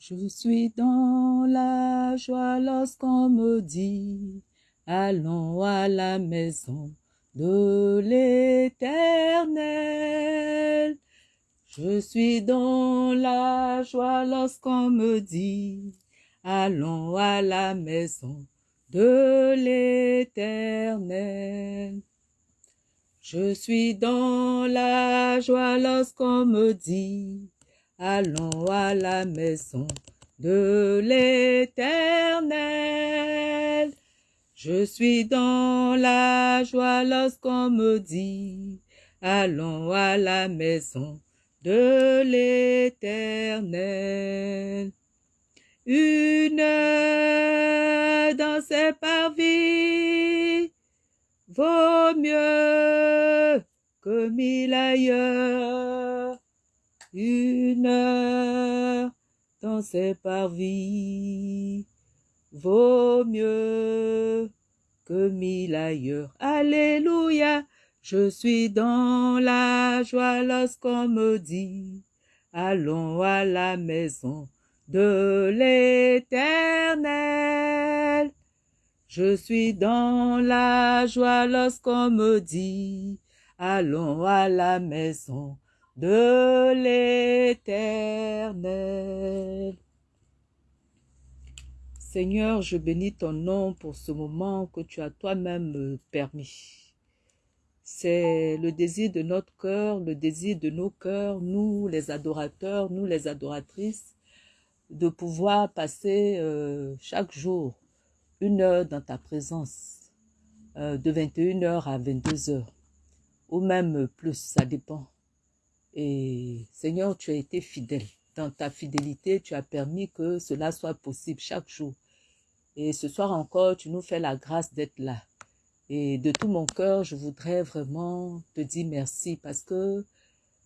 Je suis dans la joie lorsqu'on me dit, allons à la maison de l'éternel. Je suis dans la joie lorsqu'on me dit, allons à la maison de l'éternel. Je suis dans la joie lorsqu'on me dit, allons à la maison de l'éternel. Je suis dans la joie lorsqu'on me dit, allons à la maison de l'éternel. Une dans ses parvis vaut mieux que mille ailleurs. Une heure dans ses parvis vaut mieux que mille ailleurs. Alléluia, je suis dans la joie lorsqu'on me dit, allons à la maison de l'éternel. Je suis dans la joie lorsqu'on me dit, allons à la maison de l'éternel. Seigneur, je bénis ton nom pour ce moment que tu as toi-même permis. C'est le désir de notre cœur, le désir de nos cœurs, nous les adorateurs, nous les adoratrices, de pouvoir passer euh, chaque jour une heure dans ta présence, euh, de 21h à 22h, ou même plus, ça dépend. Et Seigneur, tu as été fidèle. Dans ta fidélité, tu as permis que cela soit possible chaque jour. Et ce soir encore, tu nous fais la grâce d'être là. Et de tout mon cœur, je voudrais vraiment te dire merci parce que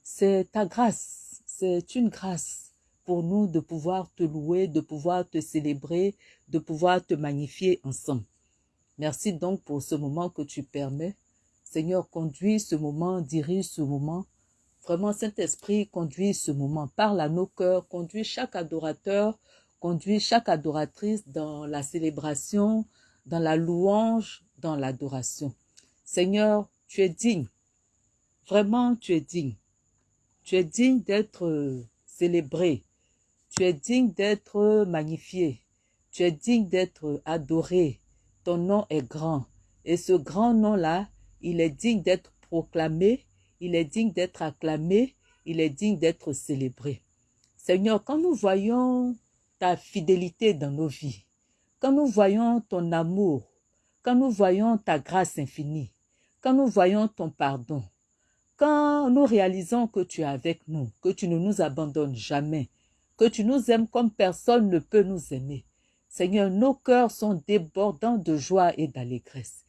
c'est ta grâce, c'est une grâce pour nous de pouvoir te louer, de pouvoir te célébrer, de pouvoir te magnifier ensemble. Merci donc pour ce moment que tu permets. Seigneur, conduis ce moment, dirige ce moment. Vraiment, Saint-Esprit, conduis ce moment. Parle à nos cœurs, conduis chaque adorateur, conduis chaque adoratrice dans la célébration, dans la louange, dans l'adoration. Seigneur, tu es digne. Vraiment, tu es digne. Tu es digne d'être célébré. Tu es digne d'être magnifié. Tu es digne d'être adoré. Ton nom est grand. Et ce grand nom-là, il est digne d'être proclamé, il est digne d'être acclamé, il est digne d'être célébré. Seigneur, quand nous voyons ta fidélité dans nos vies, quand nous voyons ton amour, quand nous voyons ta grâce infinie, quand nous voyons ton pardon, quand nous réalisons que tu es avec nous, que tu ne nous abandonnes jamais, que tu nous aimes comme personne ne peut nous aimer. Seigneur, nos cœurs sont débordants de joie et d'allégresse.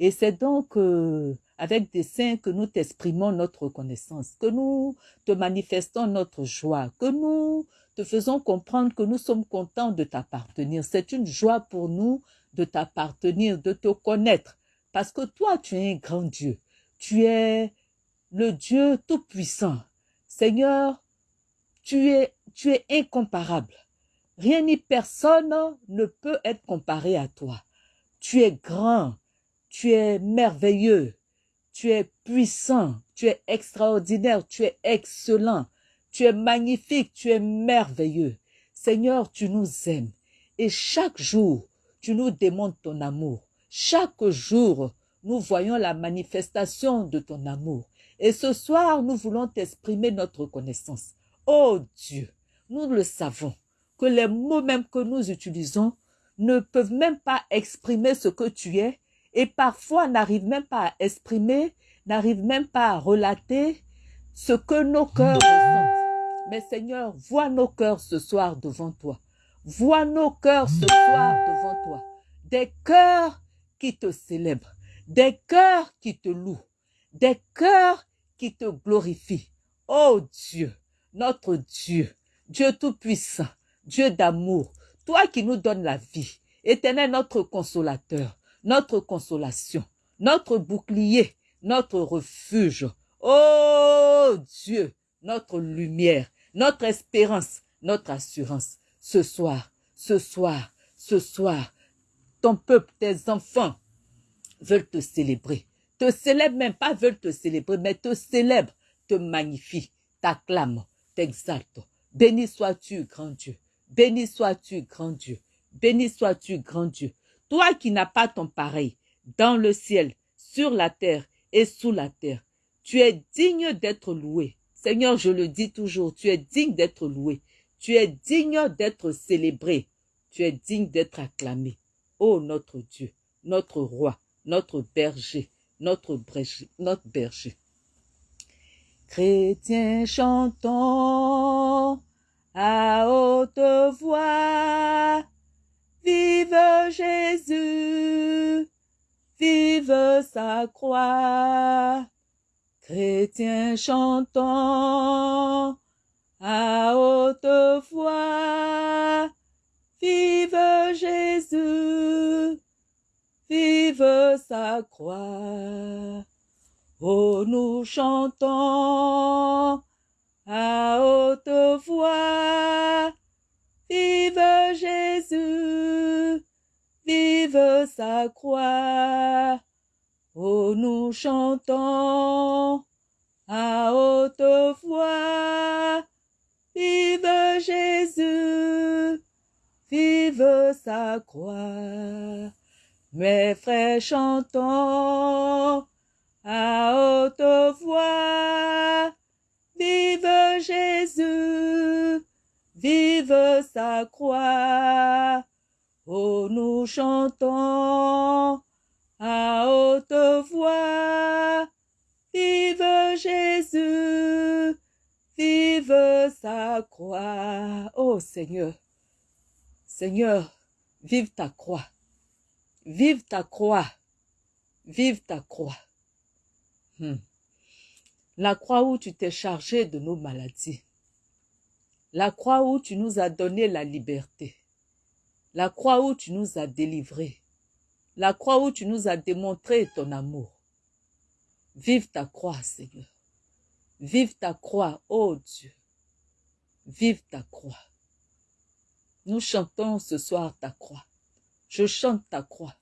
Et c'est donc euh, avec des saints que nous t'exprimons notre reconnaissance, que nous te manifestons notre joie, que nous te faisons comprendre que nous sommes contents de t'appartenir. C'est une joie pour nous de t'appartenir, de te connaître, parce que toi, tu es un grand Dieu. Tu es le Dieu tout-puissant. Seigneur, tu es, tu es incomparable. Rien ni personne ne peut être comparé à toi. Tu es grand, tu es merveilleux, tu es puissant, tu es extraordinaire, tu es excellent, tu es magnifique, tu es merveilleux. Seigneur, tu nous aimes et chaque jour, tu nous démontres ton amour. Chaque jour, nous voyons la manifestation de ton amour. Et ce soir, nous voulons t'exprimer notre reconnaissance. Oh Dieu, nous le savons, que les mots même que nous utilisons ne peuvent même pas exprimer ce que tu es et parfois n'arrivent même pas à exprimer, n'arrivent même pas à relater ce que nos cœurs ressentent. Mais Seigneur, vois nos cœurs ce soir devant toi. Vois nos cœurs ce soir devant toi. Des cœurs qui te célèbrent, des cœurs qui te louent, des cœurs qui te glorifient. Oh Dieu, notre Dieu, Dieu Tout-Puissant, Dieu d'amour, toi qui nous donnes la vie, éternel notre consolateur, notre consolation, notre bouclier, notre refuge. Oh Dieu, notre lumière, notre espérance, notre assurance. Ce soir, ce soir, ce soir, ton peuple, tes enfants veulent te célébrer. Te célèbrent même pas veulent te célébrer, mais te célèbrent, te magnifient, t'acclament, t'exaltent. Béni sois-tu, grand Dieu. Béni sois-tu, grand Dieu. Béni sois-tu, grand Dieu. Toi qui n'as pas ton pareil, dans le ciel, sur la terre et sous la terre, tu es digne d'être loué. Seigneur, je le dis toujours, tu es digne d'être loué. Tu es digne d'être célébré. Tu es digne d'être acclamé. Ô notre Dieu, notre roi, notre berger, notre berger, notre berger. Chrétiens chantons à haute voix, vive Jésus, vive sa croix. Chrétiens chantons à haute voix, vive Jésus, vive sa croix. Oh, nous chantons à haute voix, vive Jésus, vive sa croix. Oh, nous chantons à haute voix, vive Jésus, vive sa croix. Mes frères chantons à haute voix, vive Jésus, vive sa croix. Oh, nous chantons à haute voix, vive Jésus, vive sa croix. Oh Seigneur, Seigneur, vive ta croix, vive ta croix, vive ta croix. Hmm. La croix où tu t'es chargé de nos maladies. La croix où tu nous as donné la liberté. La croix où tu nous as délivrés. La croix où tu nous as démontré ton amour. Vive ta croix, Seigneur. Vive ta croix, ô Dieu. Vive ta croix. Nous chantons ce soir ta croix. Je chante ta croix.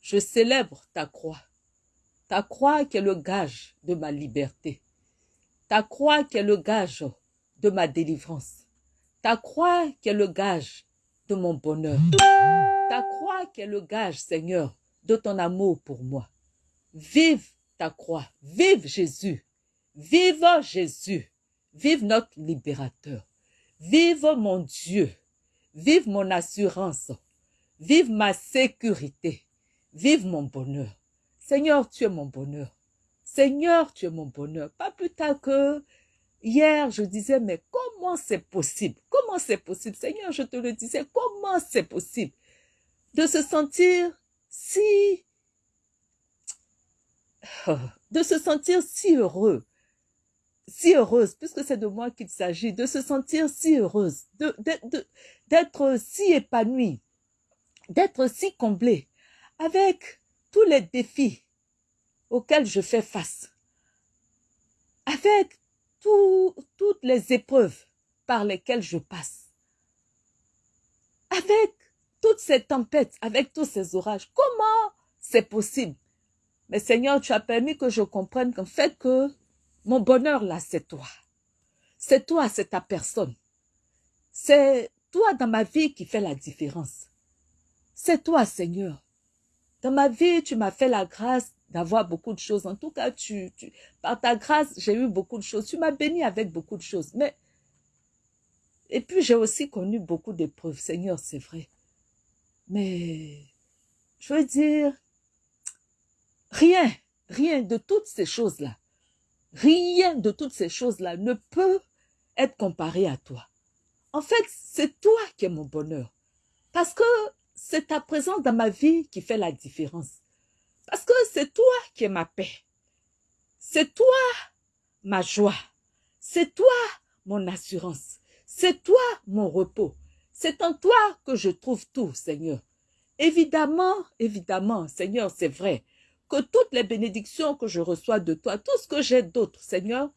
Je célèbre ta croix. Ta croix qui est le gage de ma liberté. Ta croix qui est le gage de ma délivrance. Ta croix qui est le gage de mon bonheur. Ta croix qui est le gage, Seigneur, de ton amour pour moi. Vive ta croix. Vive Jésus. Vive Jésus. Vive notre libérateur. Vive mon Dieu. Vive mon assurance. Vive ma sécurité. Vive mon bonheur. Seigneur, tu es mon bonheur. Seigneur, tu es mon bonheur. Pas plus tard que hier, je disais, mais comment c'est possible? Comment c'est possible? Seigneur, je te le disais, comment c'est possible de se sentir si, de se sentir si heureux, si heureuse, puisque c'est de moi qu'il s'agit, de se sentir si heureuse, d'être si épanouie, d'être si comblée, avec tous les défis auxquels je fais face, avec toutes les épreuves par lesquelles je passe, avec toutes ces tempêtes, avec tous ces orages. Comment c'est possible? Mais Seigneur, tu as permis que je comprenne qu'en fait que mon bonheur là, c'est toi. C'est toi, c'est ta personne. C'est toi dans ma vie qui fait la différence. C'est toi, Seigneur. Dans ma vie, tu m'as fait la grâce d'avoir beaucoup de choses. En tout cas, tu, par ta grâce, j'ai eu beaucoup de choses. Tu m'as béni avec beaucoup de choses. Mais, et puis j'ai aussi connu beaucoup d'épreuves. Seigneur, c'est vrai. Mais, je veux dire, rien, rien de toutes ces choses-là, rien de toutes ces choses-là ne peut être comparé à toi. En fait, c'est toi qui es mon bonheur. Parce que c'est ta présence dans ma vie qui fait la différence. Parce que c'est toi qui es ma paix. C'est toi ma joie. C'est toi mon assurance. C'est toi mon repos. C'est en toi que je trouve tout, Seigneur. Évidemment, évidemment, Seigneur, c'est vrai que toutes les bénédictions que je reçois de toi, tout ce que j'ai d'autre, Seigneur,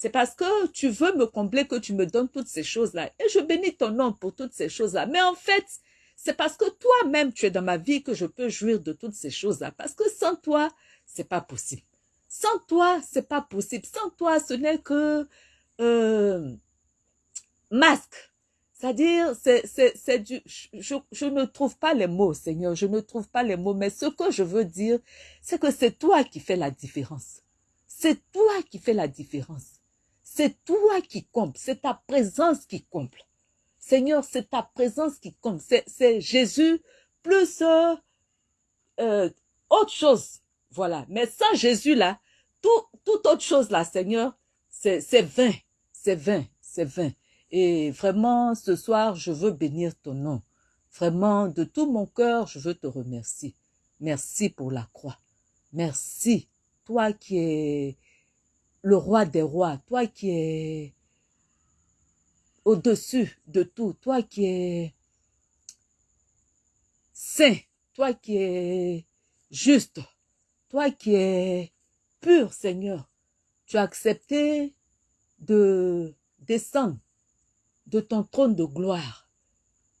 C'est parce que tu veux me combler que tu me donnes toutes ces choses-là. Et je bénis ton nom pour toutes ces choses-là. Mais en fait, c'est parce que toi-même, tu es dans ma vie que je peux jouir de toutes ces choses-là. Parce que sans toi, c'est pas possible. Sans toi, c'est pas possible. Sans toi, ce n'est que euh, masque. C'est-à-dire, c'est, du, je, je ne trouve pas les mots, Seigneur, je ne trouve pas les mots, mais ce que je veux dire, c'est que c'est toi qui fais la différence. C'est toi qui fais la différence. C'est toi qui compte, c'est ta présence qui comble. Seigneur, c'est ta présence qui compte. C'est, Jésus plus euh, euh, autre chose. Voilà. Mais sans Jésus là, tout, toute autre chose là, Seigneur, c'est vain. C'est vain. C'est vain. Et vraiment, ce soir, je veux bénir ton nom. Vraiment, de tout mon cœur, je veux te remercier. Merci pour la croix. Merci, toi qui es le roi des rois, toi qui es au-dessus de tout, toi qui es saint, toi qui es juste, toi qui es pur, Seigneur. Tu as accepté de descendre de ton trône de gloire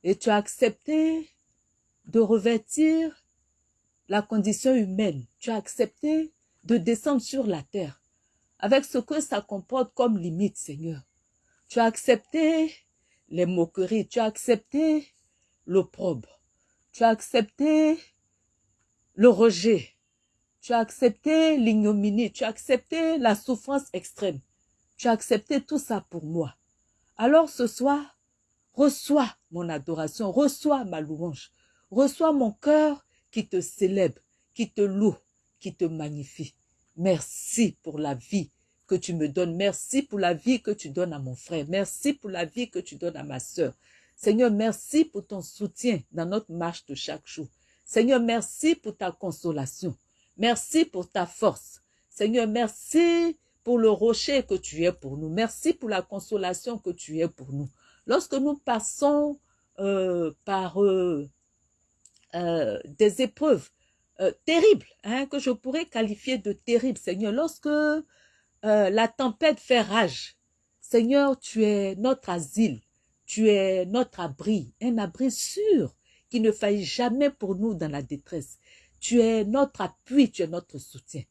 et tu as accepté de revêtir la condition humaine. Tu as accepté de descendre sur la terre avec ce que ça comporte comme limite, Seigneur. Tu as accepté les moqueries, tu as accepté l'opprobre, tu as accepté le rejet, tu as accepté l'ignominie, tu as accepté la souffrance extrême, tu as accepté tout ça pour moi. Alors ce soir, reçois mon adoration, reçois ma louange, reçois mon cœur qui te célèbre, qui te loue, qui te magnifie. Merci pour la vie que tu me donnes. Merci pour la vie que tu donnes à mon frère. Merci pour la vie que tu donnes à ma sœur. Seigneur, merci pour ton soutien dans notre marche de chaque jour. Seigneur, merci pour ta consolation. Merci pour ta force. Seigneur, merci pour le rocher que tu es pour nous. Merci pour la consolation que tu es pour nous. Lorsque nous passons euh, par euh, euh, des épreuves terribles, hein, que je pourrais qualifier de terribles, Seigneur, lorsque la tempête fait rage, Seigneur, tu es notre asile, tu es notre abri, un abri sûr qui ne faillit jamais pour nous dans la détresse. Tu es notre appui, tu es notre soutien.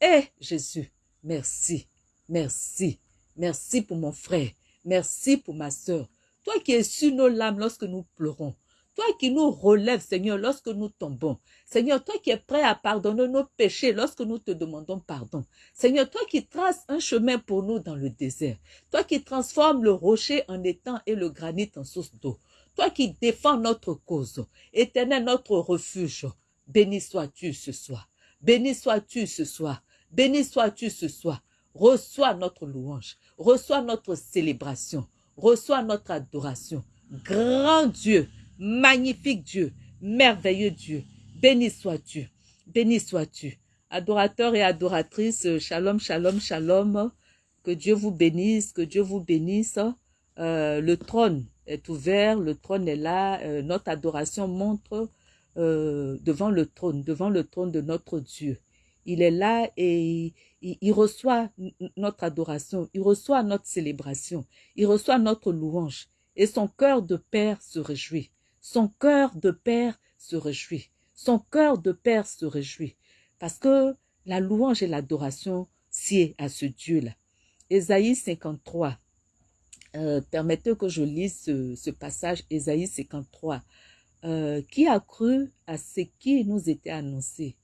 Eh, Jésus, Merci, merci, merci pour mon frère, merci pour ma sœur. Toi qui es sur nos lames lorsque nous pleurons, toi qui nous relèves, Seigneur, lorsque nous tombons. Seigneur, toi qui es prêt à pardonner nos péchés lorsque nous te demandons pardon. Seigneur, toi qui traces un chemin pour nous dans le désert. Toi qui transformes le rocher en étang et le granit en source d'eau. Toi qui défends notre cause. Éternel, notre refuge. Béni sois-tu ce soir. Béni sois-tu ce soir. Béni sois-tu ce soir. Reçois notre louange. Reçois notre célébration. Reçois notre adoration. Grand Dieu, magnifique Dieu, merveilleux Dieu. Béni sois-tu. Béni sois-tu. Adorateurs et adoratrices, shalom, shalom, shalom. Que Dieu vous bénisse, que Dieu vous bénisse. Euh, le trône est ouvert, le trône est là. Euh, notre adoration montre euh, devant le trône, devant le trône de notre Dieu il est là et il, reçoit notre adoration, il reçoit notre célébration, il reçoit notre louange. Et son cœur de père se réjouit. Son cœur de père se réjouit. Son cœur de père se réjouit. Parce que la louange et l'adoration sied à ce Dieu-là. Ésaïe 53. Euh, permettez que je lise ce, passage, Ésaïe 53. Euh, qui a cru à ce qui nous était annoncé?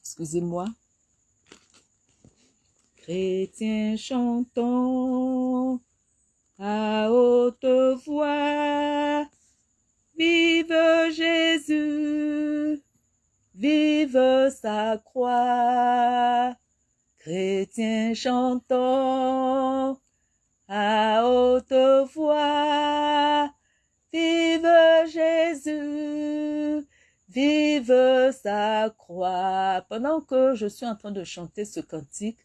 Excusez-moi. Chrétiens chantons à haute voix. Vive Jésus, vive sa croix. Chrétiens chantons à haute voix. Vive Jésus, Vive sa croix. Pendant que je suis en train de chanter ce cantique,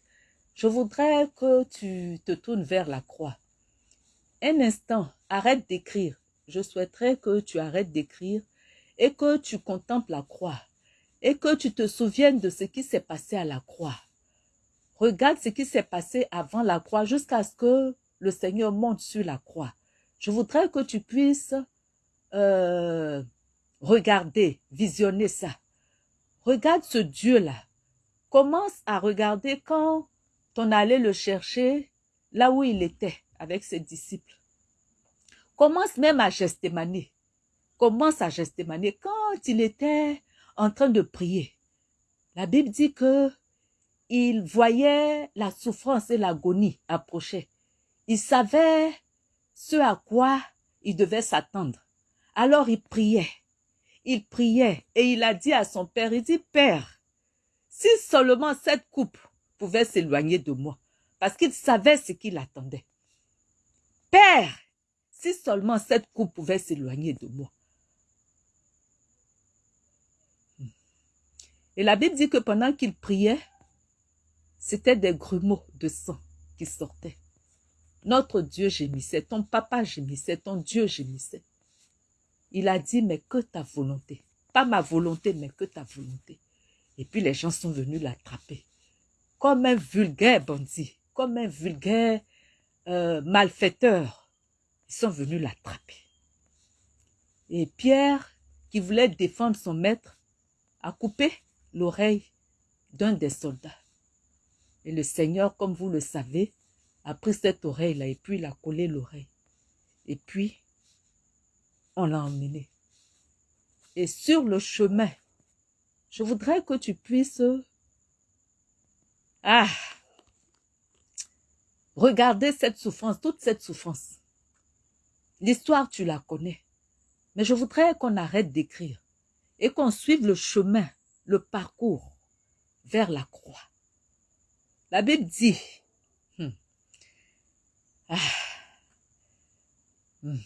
je voudrais que tu te tournes vers la croix. Un instant, arrête d'écrire. Je souhaiterais que tu arrêtes d'écrire et que tu contemples la croix. et que tu te souviennes de ce qui s'est passé à la croix. Regarde ce qui s'est passé avant la croix jusqu'à ce que le Seigneur monte sur la croix. Je voudrais que tu puisses euh, regarder, visionner ça. Regarde ce Dieu-là. Commence à regarder quand on allait le chercher là où il était avec ses disciples. Commence même à gestémaner. Commence à gestémaner quand il était en train de prier. La Bible dit que il voyait la souffrance et l'agonie approcher. Il savait ce à quoi il devait s'attendre. Alors il priait. Il priait et il a dit à son père, il dit, Père, si seulement cette coupe pouvait s'éloigner de moi, parce qu'il savait ce qu'il attendait. Père, si seulement cette coupe pouvait s'éloigner de moi. Et la Bible dit que pendant qu'il priait, c'était des grumeaux de sang qui sortaient. Notre Dieu gémissait, ton papa gémissait, ton Dieu gémissait. Il a dit, mais que ta volonté. Pas ma volonté, mais que ta volonté. Et puis les gens sont venus l'attraper. Comme un vulgaire bandit, comme un vulgaire euh, malfaiteur. Ils sont venus l'attraper. Et Pierre, qui voulait défendre son maître, a coupé l'oreille d'un des soldats. Et le Seigneur, comme vous le savez, a pris cette oreille-là et puis il a collé l'oreille. Et puis, on l'a emmené. Et sur le chemin, je voudrais que tu puisses ah, regarder cette souffrance, toute cette souffrance. L'histoire, tu la connais. Mais je voudrais qu'on arrête d'écrire et qu'on suive le chemin, le parcours vers la croix. La Bible dit, hmm, ah, hmm,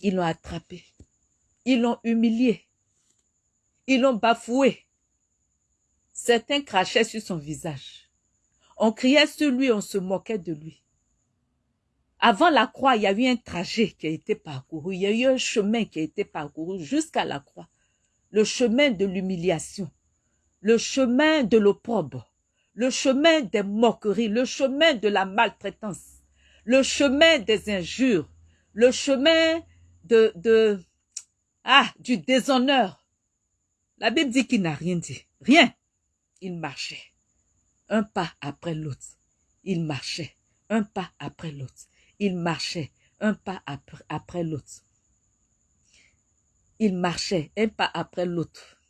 ils l'ont attrapé, ils l'ont humilié, ils l'ont bafoué. Certains crachaient sur son visage. On criait sur lui, on se moquait de lui. Avant la croix, il y a eu un trajet qui a été parcouru, il y a eu un chemin qui a été parcouru jusqu'à la croix. Le chemin de l'humiliation, le chemin de l'opprobre, le chemin des moqueries, le chemin de la maltraitance, le chemin des injures, le chemin de, de ah, du déshonneur. La Bible dit qu'il n'a rien dit. Rien. Il marchait. Un pas après l'autre. Il marchait. Un pas après l'autre. Il marchait. Un pas après, l'autre. Il marchait. Un pas après l'autre.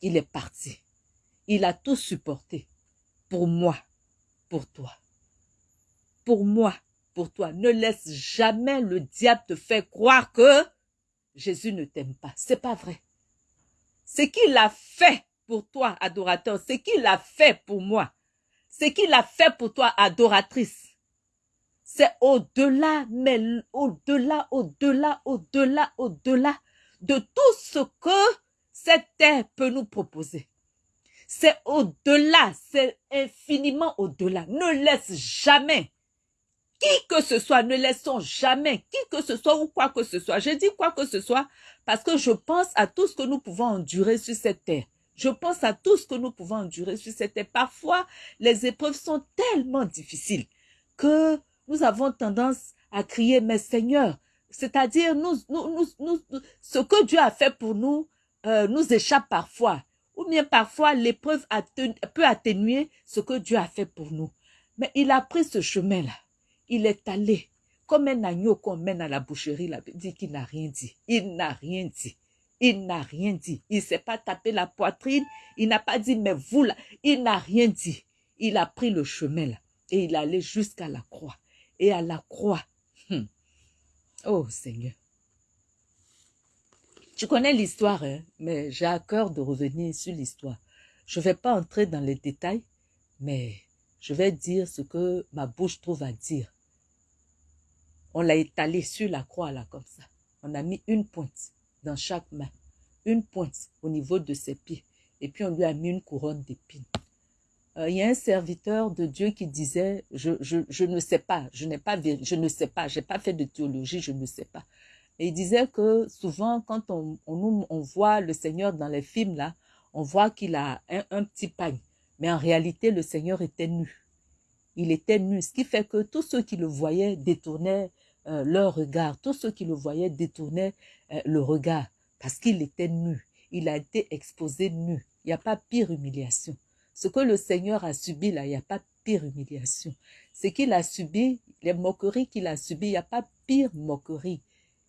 Il est parti. Il a tout supporté. Pour moi. Pour toi. Pour moi. Pour toi. Ne laisse jamais le diable te faire croire que Jésus ne t'aime pas. C'est pas vrai. Ce qu'il a fait pour toi, adorateur, ce qu'il a fait pour moi, ce qu'il a fait pour toi, adoratrice, c'est au-delà, mais au-delà, au-delà, au-delà, au-delà de tout ce que cette terre peut nous proposer. C'est au-delà, c'est infiniment au-delà. Ne laisse jamais qui que ce soit, ne laissons jamais qui que ce soit ou quoi que ce soit. Je dis quoi que ce soit parce que je pense à tout ce que nous pouvons endurer sur cette terre. Je pense à tout ce que nous pouvons endurer sur cette. Parfois, les épreuves sont tellement difficiles que nous avons tendance à crier, mais Seigneur, c'est-à-dire nous, nous, nous, ce que Dieu a fait pour nous euh, nous échappe parfois. Ou bien parfois, l'épreuve peut atténuer ce que Dieu a fait pour nous. Mais il a pris ce chemin-là il est allé comme un agneau qu'on mène à la boucherie, là, dit qu'il n'a rien dit. Il n'a rien dit. Il n'a rien dit. Il ne s'est pas tapé la poitrine. Il n'a pas dit, mais vous là, il n'a rien dit. Il a pris le chemin là et il allait jusqu'à la croix. Et à la croix, hmm. oh Seigneur. Tu connais l'histoire, hein, mais j'ai à cœur de revenir sur l'histoire. Je ne vais pas entrer dans les détails, mais je vais dire ce que ma bouche trouve à dire. On l'a étalé sur la croix là comme ça. On a mis une pointe dans chaque main, une pointe au niveau de ses pieds. Et puis on lui a mis une couronne d'épines. Euh, il y a un serviteur de Dieu qui disait, je, ne sais pas, je n'ai pas, je ne sais pas, j'ai pas fait de théologie, je ne sais pas. Et il disait que souvent, quand on voit le Seigneur dans les films, là, on voit qu'il a un, un petit pagne. Mais en réalité, le Seigneur était nu. Il était nu, ce qui fait que tous ceux qui le voyaient détournaient euh, leur regard. Tous ceux qui le voyaient détournaient euh, le regard parce qu'il était nu. Il a été exposé nu. Il n'y a pas pire humiliation. Ce que le Seigneur a subi là, il n'y a pas pire humiliation. Ce qu'il a subi, les moqueries qu'il a subies, il n'y a pas pire moquerie.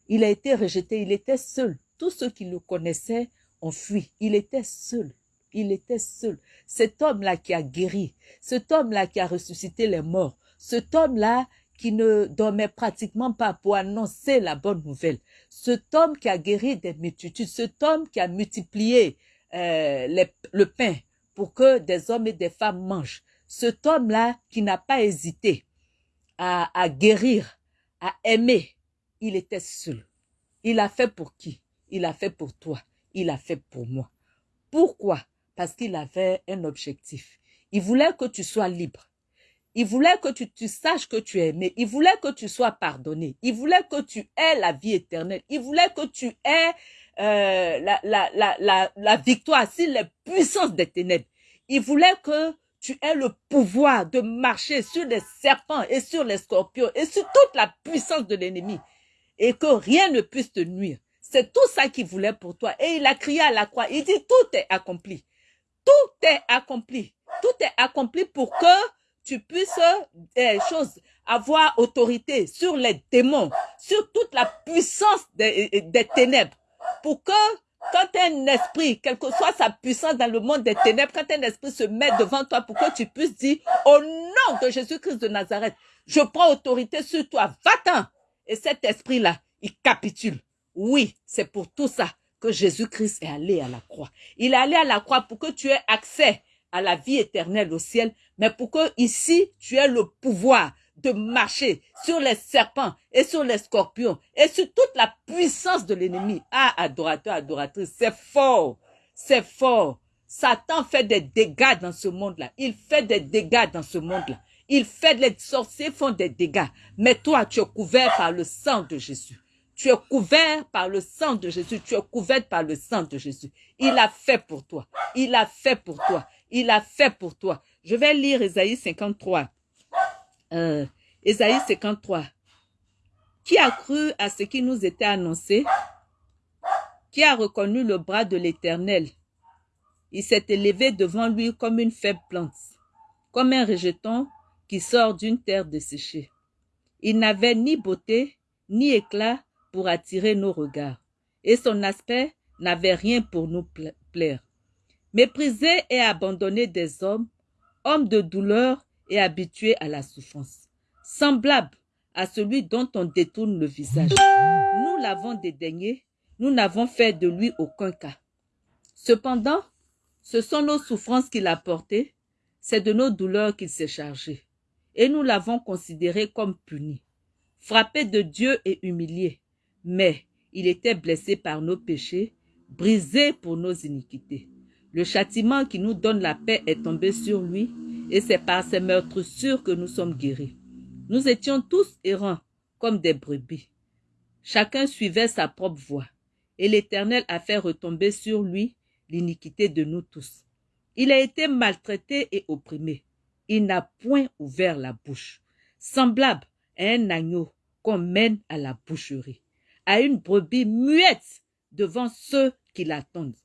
Il a été rejeté, il était seul. Tous ceux qui le connaissaient ont fui. Il était seul. Il était seul. Cet homme-là qui a guéri, cet homme-là qui a ressuscité les morts, cet homme-là qui ne dormait pratiquement pas pour annoncer la bonne nouvelle, cet homme qui a guéri des multitudes, cet homme qui a multiplié euh, le pain pour que des hommes et des femmes mangent, cet homme-là qui n'a pas hésité à, à guérir, à aimer, il était seul. Il a fait pour qui? Il a fait pour toi. Il a fait pour moi. Pourquoi? Parce qu'il avait un objectif. Il voulait que tu sois libre. Il voulait que tu, saches que tu es aimé. Il voulait que tu sois pardonné. Il voulait que tu aies la vie éternelle. Il voulait que tu aies euh, la, la, la, la, la victoire sur les puissances des ténèbres. Il voulait que tu aies le pouvoir de marcher sur les serpents et sur les scorpions et sur toute la puissance de l'ennemi et que rien ne puisse te nuire. C'est tout ça qu'il voulait pour toi. Et il a crié à la croix. Il dit, tout est accompli. Tout est accompli. Tout est accompli pour que tu puisses choses, avoir autorité sur les démons, sur toute la puissance des, des ténèbres. Pour que quand un esprit, quelle que soit sa puissance dans le monde des ténèbres, quand un esprit se met devant toi pour que tu puisses dire, au nom de Jésus-Christ de Nazareth, je prends autorité sur toi, va-t'en. Et cet esprit-là, il capitule. Oui, c'est pour tout ça que Jésus-Christ est allé à la croix. Il est allé à la croix pour que tu aies accès à la vie éternelle au ciel, mais pour que ici, tu aies le pouvoir de marcher sur les serpents et sur les scorpions et sur toute la puissance de l'ennemi. Ah, adorateur, adoratrice, c'est fort, c'est fort. Satan fait des dégâts dans ce monde-là. Il fait des dégâts dans ce monde-là. Il fait, les sorciers font des dégâts. Mais toi, tu es couvert par le sang de Jésus. Tu es couvert par le sang de Jésus. Tu es couvert par le sang de Jésus. Il a fait pour toi. Il a fait pour toi. Il a fait pour toi. Je vais lire Ésaïe 53. Euh, Ésaïe 53. Qui a cru à ce qui nous était annoncé? Qui a reconnu le bras de l'Éternel? Il s'est élevé devant lui comme une faible plante, comme un rejeton qui sort d'une terre desséchée. Il n'avait ni beauté, ni éclat pour attirer nos regards, et son aspect n'avait rien pour nous plaire. Méprisé et abandonné des hommes, homme de douleur et habitué à la souffrance, semblable à celui dont on détourne le visage. Nous l'avons dédaigné, nous n'avons fait de lui aucun cas. Cependant, ce sont nos souffrances qu'il a portées, c'est de nos douleurs qu'il s'est chargé, et nous l'avons considéré comme puni, frappé de Dieu et humilié, mais il était blessé par nos péchés, brisé pour nos iniquités. Le châtiment qui nous donne la paix est tombé sur lui, et c'est par ses meurtres sûrs que nous sommes guéris. Nous étions tous errants, comme des brebis. Chacun suivait sa propre voie, et l'Éternel a fait retomber sur lui l'iniquité de nous tous. Il a été maltraité et opprimé. Il n'a point ouvert la bouche, semblable à un agneau qu'on mène à la boucherie à une brebis muette devant ceux qui l'attendent.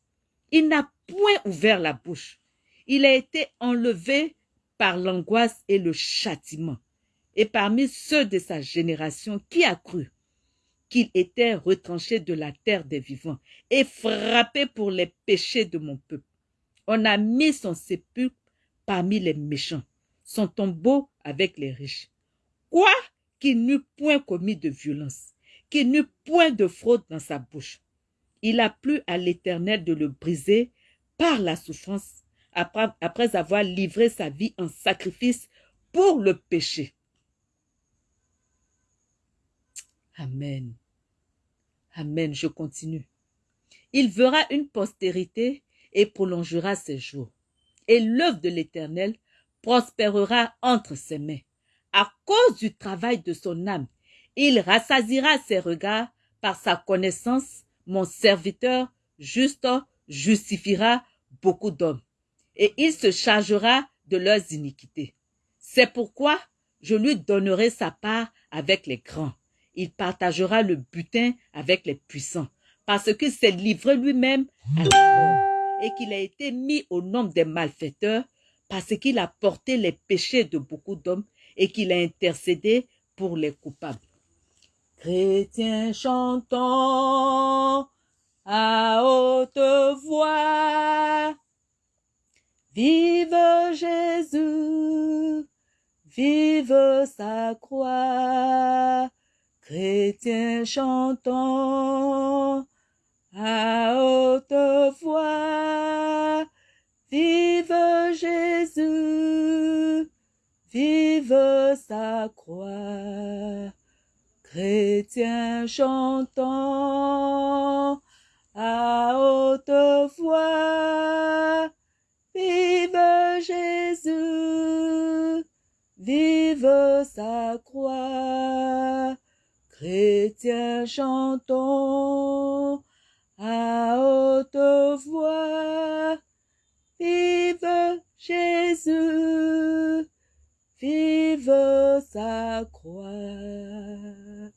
Il n'a point ouvert la bouche. Il a été enlevé par l'angoisse et le châtiment. Et parmi ceux de sa génération, qui a cru qu'il était retranché de la terre des vivants et frappé pour les péchés de mon peuple. On a mis son sépulcre parmi les méchants, son tombeau avec les riches. Quoi qu'il n'eût point commis de violence, qu'il n'eut point de fraude dans sa bouche. Il a plu à l'Éternel de le briser par la souffrance, après, avoir livré sa vie en sacrifice pour le péché. Amen. Amen, je continue. Il verra une postérité et prolongera ses jours. Et l'œuvre de l'Éternel prospérera entre ses mains. À cause du travail de son âme, il rassasira ses regards par sa connaissance, mon serviteur juste justifiera beaucoup d'hommes, et il se chargera de leurs iniquités. C'est pourquoi je lui donnerai sa part avec les grands. Il partagera le butin avec les puissants, parce qu'il s'est livré lui-même à la mort, et qu'il a été mis au nombre des malfaiteurs, parce qu'il a porté les péchés de beaucoup d'hommes, et qu'il a intercédé pour les coupables. Chrétiens chantons à haute voix. Vive Jésus, vive sa croix. Chrétiens chantons à haute voix. Vive Jésus, vive sa croix. Chrétiens chantons sa croix. Chrétiens chantons à haute voix. Vive Jésus, vive sa croix.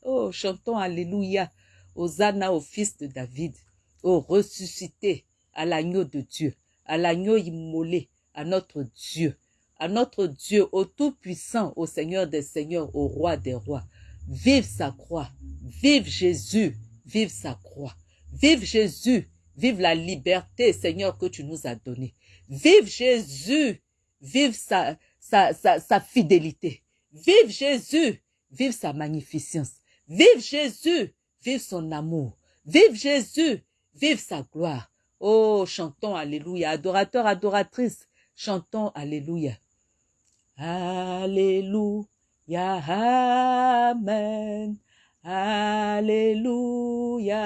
Oh, chantons Alléluia, Hosanna au fils de David, au ressuscité, à l'agneau de Dieu, à l'agneau immolé, à notre Dieu, à notre Dieu, au Tout-Puissant, au Seigneur des Seigneurs, au Roi des Rois. Vive sa croix, vive Jésus, vive sa croix, vive Jésus, vive la liberté, Seigneur, que tu nous as donnée. Vive Jésus, vive sa, sa, sa, sa fidélité. Vive Jésus, vive sa magnificence. Vive Jésus, vive son amour. Vive Jésus, vive sa gloire. Oh, chantons Alléluia. Adorateurs, adoratrices, chantons Alléluia. Alléluia, Amen. Alléluia,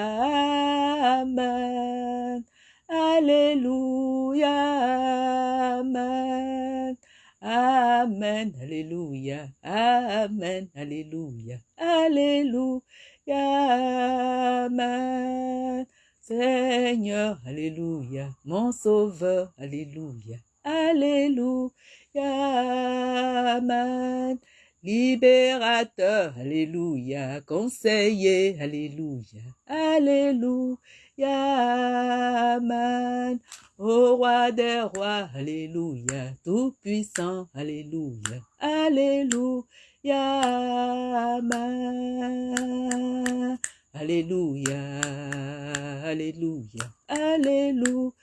Amen. Alléluia, Amen. Amen, Alléluia, Amen, Alléluia, Alléluia, Amen. Seigneur, Alléluia, mon Sauveur, Alléluia, Alléluia, Amen. Libérateur, Alléluia, conseiller, Alléluia, Alléluia, Amen. Ô roi des rois, Alléluia, tout-puissant, Alléluia, Alléluia. Alléluia, Alléluia, Alléluia,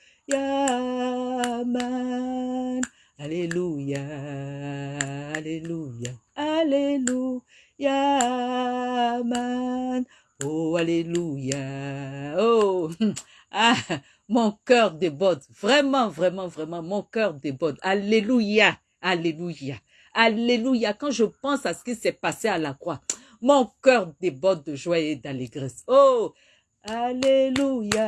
Amen. Alléluia, Alléluia, Alléluia, Amen. Oh, Alléluia, oh, ah, mon cœur déborde, vraiment, vraiment, vraiment, mon cœur déborde. Alléluia, Alléluia, Alléluia. Quand je pense à ce qui s'est passé à la croix, mon cœur déborde de joie et d'allégresse. Oh, Alléluia,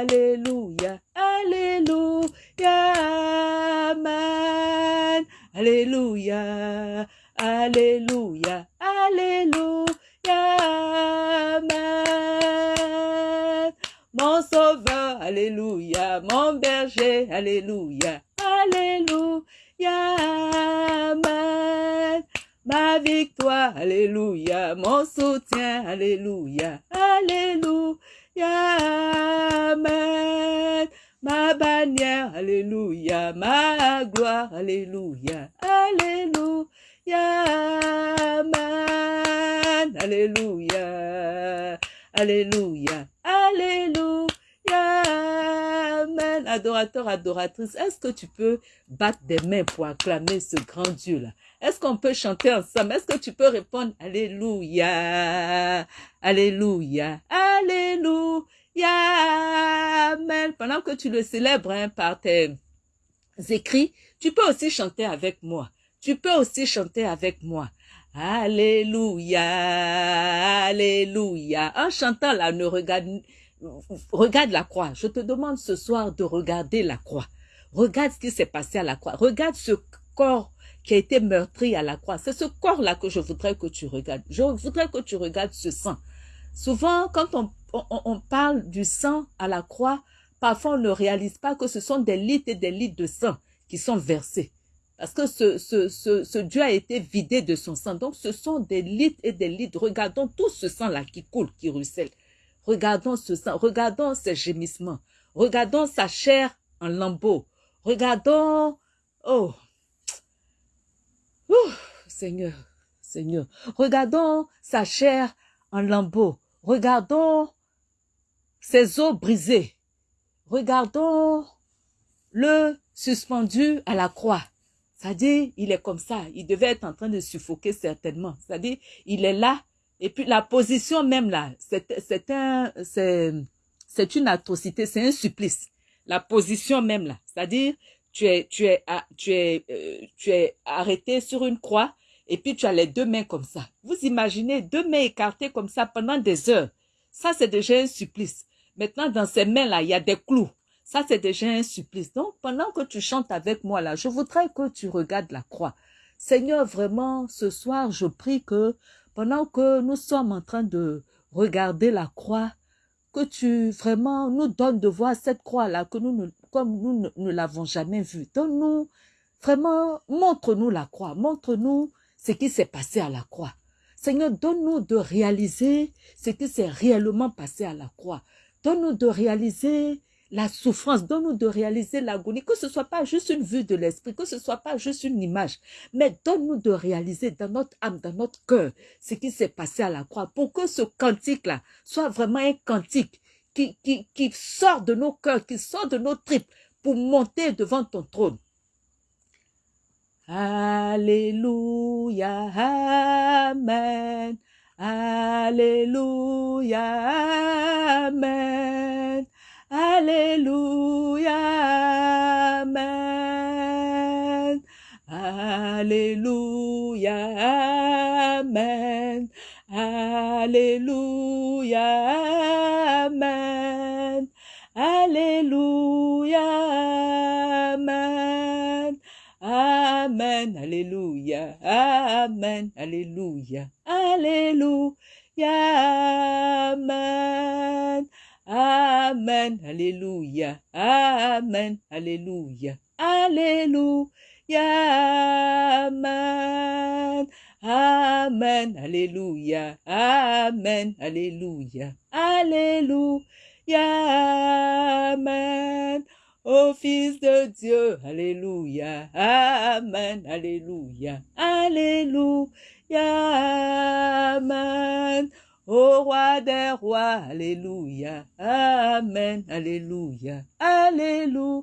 Alléluia, Alléluia, Amen. Alléluia, Alléluia, Alléluia, Amen. Mon sauveur, Alléluia, mon berger, Alléluia, Alléluia, Amen. Ma victoire, Alléluia, mon soutien, Alléluia, Alléluia, Amen. Ma bannière, Alléluia, ma gloire, Alléluia, Alléluia, Amen. Alléluia, Alléluia, Alléluia, Amen. Adorateur, adoratrice, est-ce que tu peux battre des mains pour acclamer ce grand Dieu-là? Est-ce qu'on peut chanter ensemble? Est-ce que tu peux répondre Alléluia, Alléluia, Alléluia, Amen. Pendant que tu le célèbres hein, par tes écrits, tu peux aussi chanter avec moi. Tu peux aussi chanter avec moi. Alléluia, Alléluia. En chantant là, ne regarde, regarde la croix. Je te demande ce soir de regarder la croix. Regarde ce qui s'est passé à la croix. Regarde ce corps qui a été meurtri à la croix. C'est ce corps-là que je voudrais que tu regardes. Je voudrais que tu regardes ce sang. Souvent, quand on, on, parle du sang à la croix, parfois on ne réalise pas que ce sont des litres et des litres de sang qui sont versés. Parce que ce, ce, ce, ce, Dieu a été vidé de son sang. Donc, ce sont des litres et des litres. Regardons tout ce sang-là qui coule, qui ruisselle. Regardons ce sang. Regardons ses gémissements. Regardons sa chair en lambeaux. Regardons... Oh, Seigneur, Seigneur. Regardons sa chair en lambeaux. Regardons ses os brisés. Regardons le suspendu à la croix. C'est-à-dire, il est comme ça. Il devait être en train de suffoquer certainement. C'est-à-dire, il est là. Et puis, la position même là, c'est un, c'est une atrocité, c'est un supplice. La position même là. C'est-à-dire, tu es, tu es, tu es, euh, tu es arrêté sur une croix et puis tu as les deux mains comme ça. Vous imaginez deux mains écartées comme ça pendant des heures. Ça, c'est déjà un supplice. Maintenant, dans ces mains-là, il y a des clous. Ça, c'est déjà un supplice. Donc, pendant que tu chantes avec moi là, je voudrais que tu regardes la croix. Seigneur, vraiment, ce soir, je prie que pendant que nous sommes en train de regarder la croix, que tu vraiment nous donnes de voir cette croix-là, que nous, comme nous ne, l'avons jamais vue. Donne-nous, vraiment, montre-nous la croix, montre-nous ce qui s'est passé à la croix. Seigneur, donne-nous de réaliser ce qui s'est réellement passé à la croix. Donne-nous de réaliser la souffrance, donne-nous de réaliser l'agonie, que ce soit pas juste une vue de l'esprit, que ce soit pas juste une image, mais donne-nous de réaliser dans notre âme, dans notre cœur, ce qui s'est passé à la croix, pour que ce cantique-là soit vraiment un cantique qui, qui, qui sort de nos cœurs, qui sort de nos tripes, pour monter devant ton trône. Alléluia, Amen. Alléluia, Amen. Alléluia, Amen. Alléluia, Amen. Alléluia, Amen. Alléluia, Amen. Amen, Alléluia, Amen, Alléluia, Alléluia, Amen. Amen, Alléluia, Amen, Alléluia, Alléluia, Amen. Amen, Alléluia, Amen, Alléluia, Alléluia, Amen. Ô Fils de Dieu, Alléluia, Amen, Alléluia, Alléluia, Amen. Ô roi des rois, Alléluia, Amen, Alléluia, Alléluia,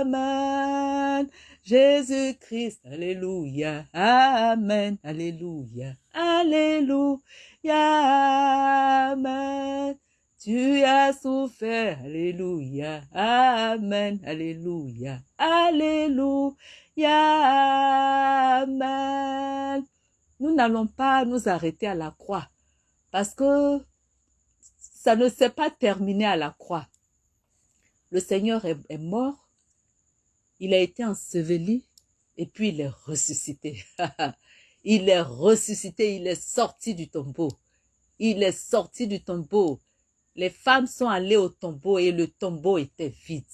Amen. Jésus-Christ, Alléluia, Amen, Alléluia, Alléluia, Amen. Tu as souffert, Alléluia, Amen, Alléluia, Alléluia, Amen. Nous n'allons pas nous arrêter à la croix parce que ça ne s'est pas terminé à la croix. Le Seigneur est, mort, il a été enseveli et puis il est ressuscité. il est ressuscité, il est sorti du tombeau. Il est sorti du tombeau. Les femmes sont allées au tombeau et le tombeau était vide.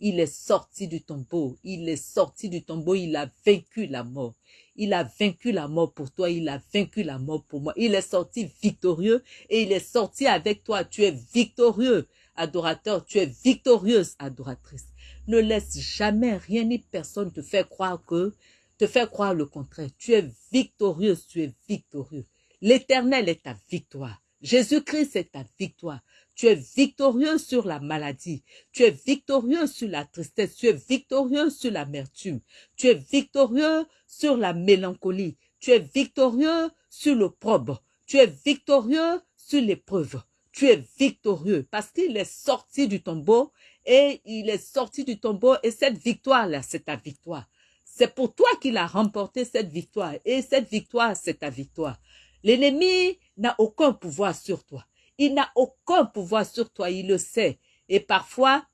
Il est sorti du tombeau. Il est sorti du tombeau. Il a vaincu la mort. Il a vaincu la mort pour toi, il a vaincu la mort pour moi. Il est sorti victorieux et il est sorti avec toi. Tu es victorieux, adorateur, tu es victorieuse, adoratrice. Ne laisse jamais rien ni personne te faire croire que, te faire croire le contraire. Tu es victorieuse, tu es victorieux. L'éternel est ta victoire. Jésus-Christ est ta victoire. Tu es victorieux sur la maladie. Tu es victorieux sur la tristesse. Tu es victorieux sur l'amertume. Tu es victorieux sur la mélancolie. Tu es victorieux sur l'opprobre. Tu es victorieux sur l'épreuve. Tu es victorieux parce qu'il est sorti du tombeau et il est sorti du tombeau et cette victoire-là, c'est ta victoire. C'est pour toi qu'il a remporté cette victoire et cette victoire, c'est ta victoire. L'ennemi n'a aucun pouvoir sur toi. Il n'a aucun pouvoir sur toi, il le sait. Et parfois,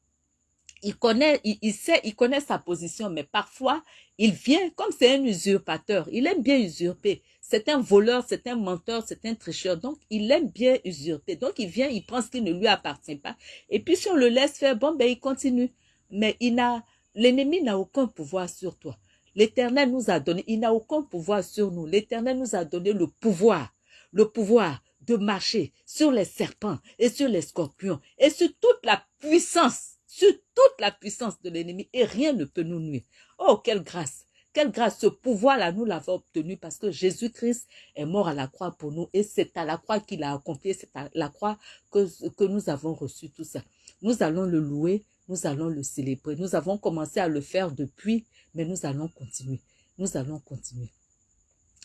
il connaît, il, sait, il connaît sa position, mais parfois, il vient, comme c'est un usurpateur, il aime bien usurper. C'est un voleur, c'est un menteur, c'est un tricheur. Donc, il aime bien usurper. Donc, il vient, il prend ce qui ne lui appartient pas. Et puis, si on le laisse faire, bon, ben, il continue. Mais il n'a, l'ennemi n'a aucun pouvoir sur toi. L'éternel nous a donné, il n'a aucun pouvoir sur nous. L'éternel nous a donné le pouvoir, le pouvoir de marcher sur les serpents et sur les scorpions et sur toute la puissance sur toute la puissance de l'ennemi et rien ne peut nous nuire. Oh, quelle grâce! Quelle grâce, ce pouvoir-là, nous l'avons obtenu parce que Jésus-Christ est mort à la croix pour nous et c'est à la croix qu'il a accompli, c'est à la croix que, que nous avons reçu tout ça. Nous allons le louer, nous allons le célébrer. Nous avons commencé à le faire depuis, mais nous allons continuer. Nous allons continuer.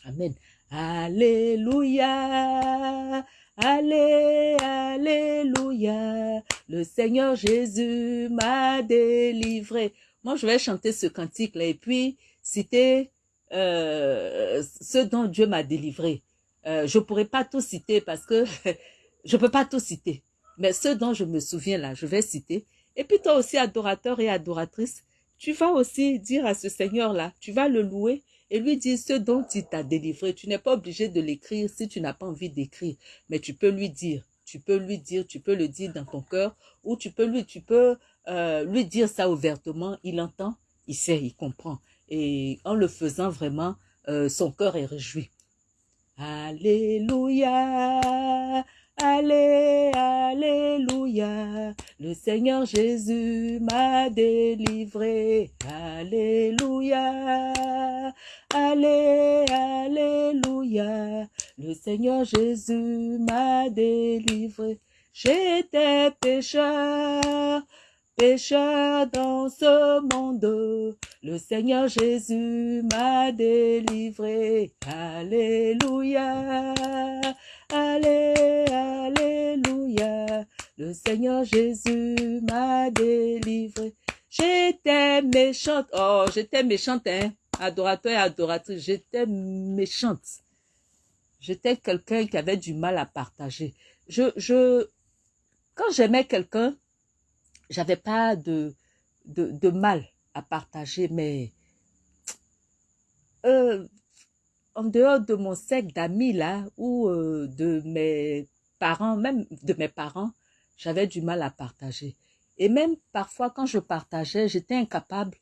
Amen. Alléluia. Allez, Alléluia, le Seigneur Jésus m'a délivré. Moi, je vais chanter ce cantique-là et puis citer euh, ce dont Dieu m'a délivré. Euh, je pourrais pas tout citer parce que je peux pas tout citer. Mais ce dont je me souviens là, je vais citer. Et puis toi aussi, adorateur et adoratrice, tu vas aussi dire à ce Seigneur-là, tu vas le louer et lui dire ce dont il t'a délivré. Tu n'es pas obligé de l'écrire si tu n'as pas envie d'écrire, mais tu peux lui dire, tu peux lui dire, tu peux le dire dans ton cœur, ou tu peux lui, euh, lui dire ça ouvertement. Il entend, il sait, il comprend. Et en le faisant vraiment, euh, son cœur est réjoui. Alléluia, Allez, Alléluia, le Seigneur Jésus m'a délivré. Alléluia, Allez, Alléluia, le Seigneur Jésus m'a délivré. J'étais pécheur, dans ce monde. Le Seigneur Jésus m'a délivré. Alléluia. Allez, Alléluia. Le Seigneur Jésus m'a délivré. J'étais méchante. Oh, j'étais méchante, hein. Adorateur et adoratrice, j'étais méchante. J'étais quelqu'un qui avait du mal à partager. Je, je, quand j'aimais quelqu'un, j'avais pas de, mal à partager, mais euh, en dehors de mon cercle d'amis là, ou euh, de mes parents, même de mes parents, j'avais du mal à partager. Et même parfois quand je partageais, j'étais incapable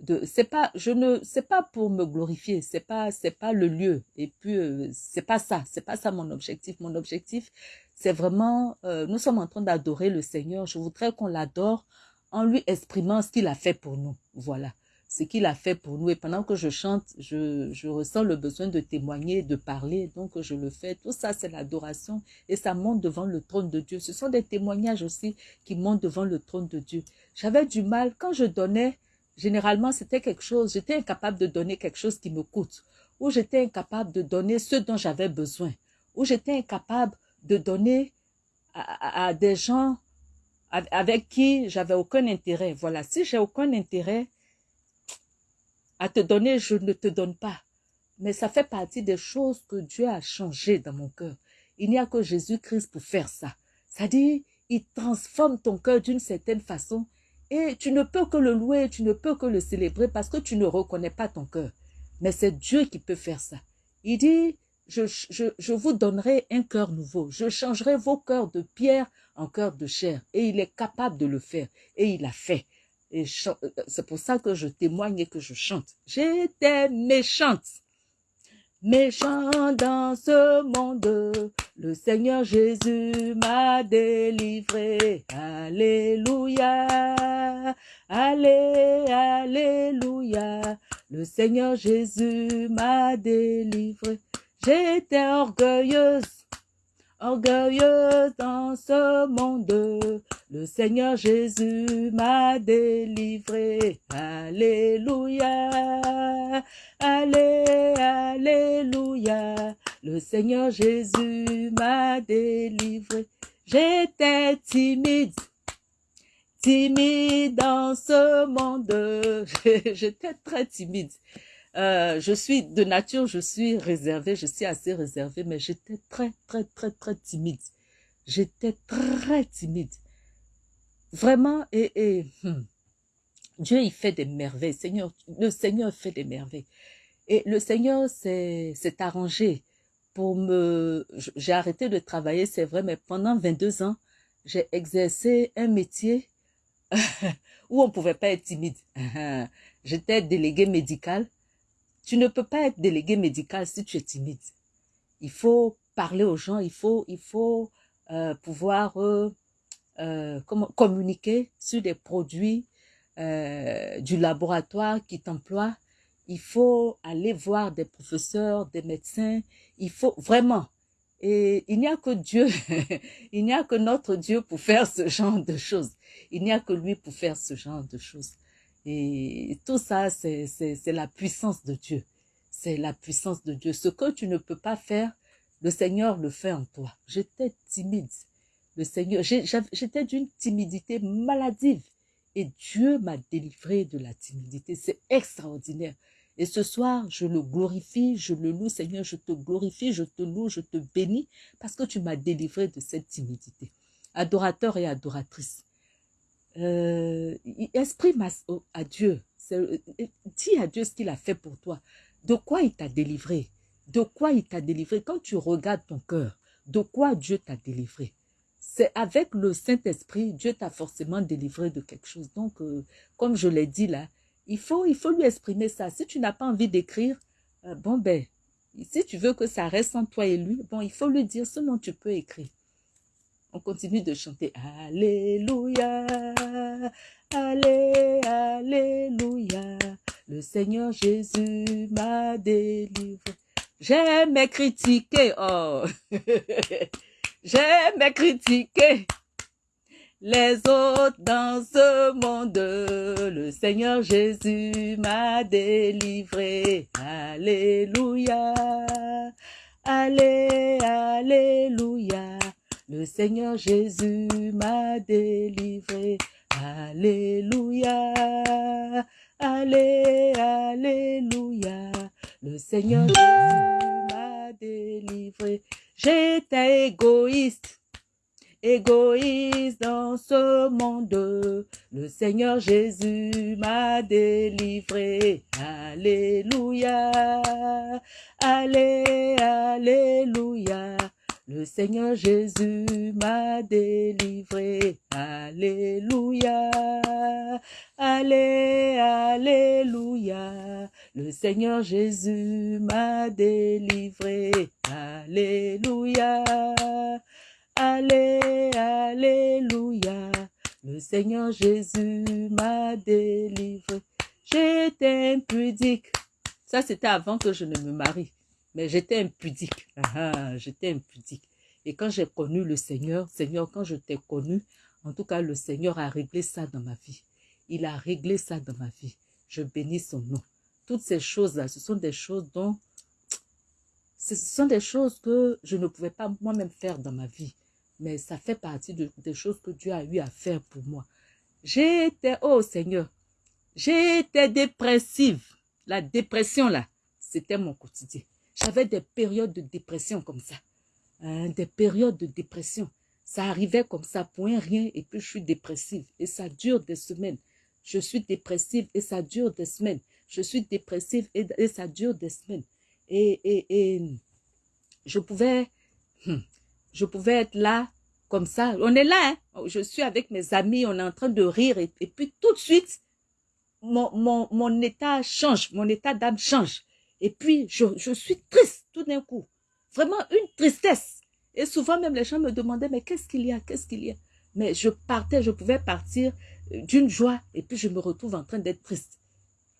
de c'est pas je ne c'est pas pour me glorifier, c'est pas c'est pas le lieu et puis euh, c'est pas ça, c'est pas ça mon objectif. Mon objectif c'est vraiment euh, nous sommes en train d'adorer le Seigneur, je voudrais qu'on l'adore en lui exprimant ce qu'il a fait pour nous. Voilà ce qu'il a fait pour nous. Et pendant que je chante, je, je ressens le besoin de témoigner, de parler. Donc, je le fais. Tout ça, c'est l'adoration. Et ça monte devant le trône de Dieu. Ce sont des témoignages aussi qui montent devant le trône de Dieu. J'avais du mal. Quand je donnais, généralement, c'était quelque chose. J'étais incapable de donner quelque chose qui me coûte. Ou j'étais incapable de donner ce dont j'avais besoin. Ou j'étais incapable de donner à, des gens avec qui j'avais aucun intérêt. Voilà, si j'ai aucun intérêt, à te donner, je ne te donne pas. Mais ça fait partie des choses que Dieu a changé dans mon cœur. Il n'y a que Jésus-Christ pour faire ça. C'est-à-dire, il transforme ton cœur d'une certaine façon et tu ne peux que le louer, tu ne peux que le célébrer parce que tu ne reconnais pas ton cœur. Mais c'est Dieu qui peut faire ça. Il dit, je, je, je vous donnerai un cœur nouveau. Je changerai vos cœurs de pierre en cœur de chair. Et il est capable de le faire. Et il l'a fait. Et euh, c'est pour ça que je témoigne et que je chante. J'étais méchante. Méchant dans ce monde, le Seigneur Jésus m'a délivré. Alléluia, allez, alléluia. Le Seigneur Jésus m'a délivré. J'étais orgueilleuse, orgueilleuse dans ce monde. Le Seigneur Jésus m'a délivré. Alléluia. Allez, alléluia. Le Seigneur Jésus m'a délivré. J'étais timide. Timide dans ce monde. J'étais très timide. Euh, je suis de nature, je suis réservée, je suis assez réservée, mais j'étais très, très, très, très timide. J'étais très timide. Vraiment, et, et hmm, Dieu, il fait des merveilles. Seigneur, le Seigneur fait des merveilles. Et le Seigneur s'est arrangé pour me... J'ai arrêté de travailler, c'est vrai, mais pendant 22 ans, j'ai exercé un métier où on ne pouvait pas être timide. J'étais délégué médical. Tu ne peux pas être délégué médical si tu es timide. Il faut parler aux gens, il faut, il faut euh, pouvoir euh, euh, comment, communiquer sur des produits euh, du laboratoire qui t'emploie. Il faut aller voir des professeurs, des médecins. Il faut vraiment. Et il n'y a que Dieu, il n'y a que notre Dieu pour faire ce genre de choses. Il n'y a que lui pour faire ce genre de choses. Et tout ça, c'est la puissance de Dieu. C'est la puissance de Dieu. Ce que tu ne peux pas faire, le Seigneur le fait en toi. J'étais timide. Le Seigneur, j'étais d'une timidité maladive. Et Dieu m'a délivré de la timidité. C'est extraordinaire. Et ce soir, je le glorifie, je le loue, Seigneur, je te glorifie, je te loue, je te bénis, parce que tu m'as délivré de cette timidité. Adorateur et adoratrice, euh, exprime à, Dieu, euh, dis à Dieu ce qu'il a fait pour toi, de quoi il t'a délivré, de quoi il t'a délivré? Quand tu regardes ton cœur, de quoi Dieu t'a délivré? C'est avec le Saint-Esprit, Dieu t'a forcément délivré de quelque chose. Donc, euh, comme je l'ai dit là, il faut, il faut lui exprimer ça. Si tu n'as pas envie d'écrire, euh, bon ben, si tu veux que ça reste entre toi et lui, bon, il faut lui dire, sinon tu peux écrire. On continue de chanter Alléluia, Allé, Alléluia. Le Seigneur Jésus m'a délivré. J'aime critiquer, oh. J'aime critiquer les autres dans ce monde. Le Seigneur Jésus m'a délivré. Alléluia. Allé, Alléluia. Le Seigneur Jésus m'a délivré. Alléluia. Allé, Alléluia. Le Seigneur Jésus m'a délivré. J'étais égoïste, égoïste dans ce monde. Le Seigneur Jésus m'a délivré. Alléluia. Allé, Alléluia. Le Seigneur Jésus m'a délivré. Alléluia. Allé, Alléluia. Le Seigneur Jésus m'a délivré. Alléluia. Allé, Alléluia. Le Seigneur Jésus m'a délivré. J'étais impudique. Ça, c'était avant que je ne me marie. Mais j'étais impudique. Ah, j'étais impudique. Et quand j'ai connu le Seigneur, Seigneur, quand je t'ai connu, en tout cas, le Seigneur a réglé ça dans ma vie. Il a réglé ça dans ma vie. Je bénis son nom. Toutes ces choses-là, ce sont des choses dont... Ce sont des choses que je ne pouvais pas moi-même faire dans ma vie. Mais ça fait partie de, des choses que Dieu a eu à faire pour moi. J'étais, oh Seigneur, j'étais dépressive. La dépression, là, c'était mon quotidien. J'avais des périodes de dépression comme ça. Hein, des périodes de dépression. Ça arrivait comme ça un rien et puis je suis dépressive. Et ça dure des semaines. Je suis dépressive et ça dure des semaines. Je suis dépressive et, ça dure des semaines. Et, et, et je pouvais, hmm, je pouvais être là comme ça. On est là, hein. je suis avec mes amis, on est en train de rire et, et puis tout de suite, mon, mon, mon état change, mon état d'âme change. Et puis, je, je suis triste tout d'un coup. Vraiment une tristesse. Et souvent même les gens me demandaient, mais qu'est-ce qu'il y a, qu'est-ce qu'il y a? Mais je partais, je pouvais partir euh, d'une joie et puis je me retrouve en train d'être triste.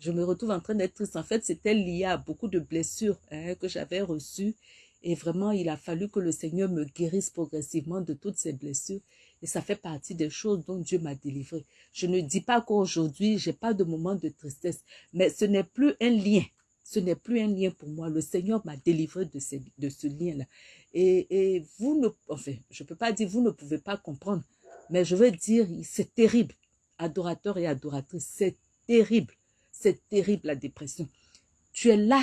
Je me retrouve en train d'être triste. En fait, c'était lié à beaucoup de blessures hein, que j'avais reçues. Et vraiment, il a fallu que le Seigneur me guérisse progressivement de toutes ces blessures. Et ça fait partie des choses dont Dieu m'a délivré. Je ne dis pas qu'aujourd'hui, j'ai pas de moment de tristesse, mais ce n'est plus un lien ce n'est plus un lien pour moi. Le Seigneur m'a délivré de, ce lien-là. Et, et, vous ne, enfin, je ne peux pas dire vous ne pouvez pas comprendre, mais je veux dire, c'est terrible. Adorateur et adoratrice, c'est terrible. C'est terrible la dépression. Tu es là.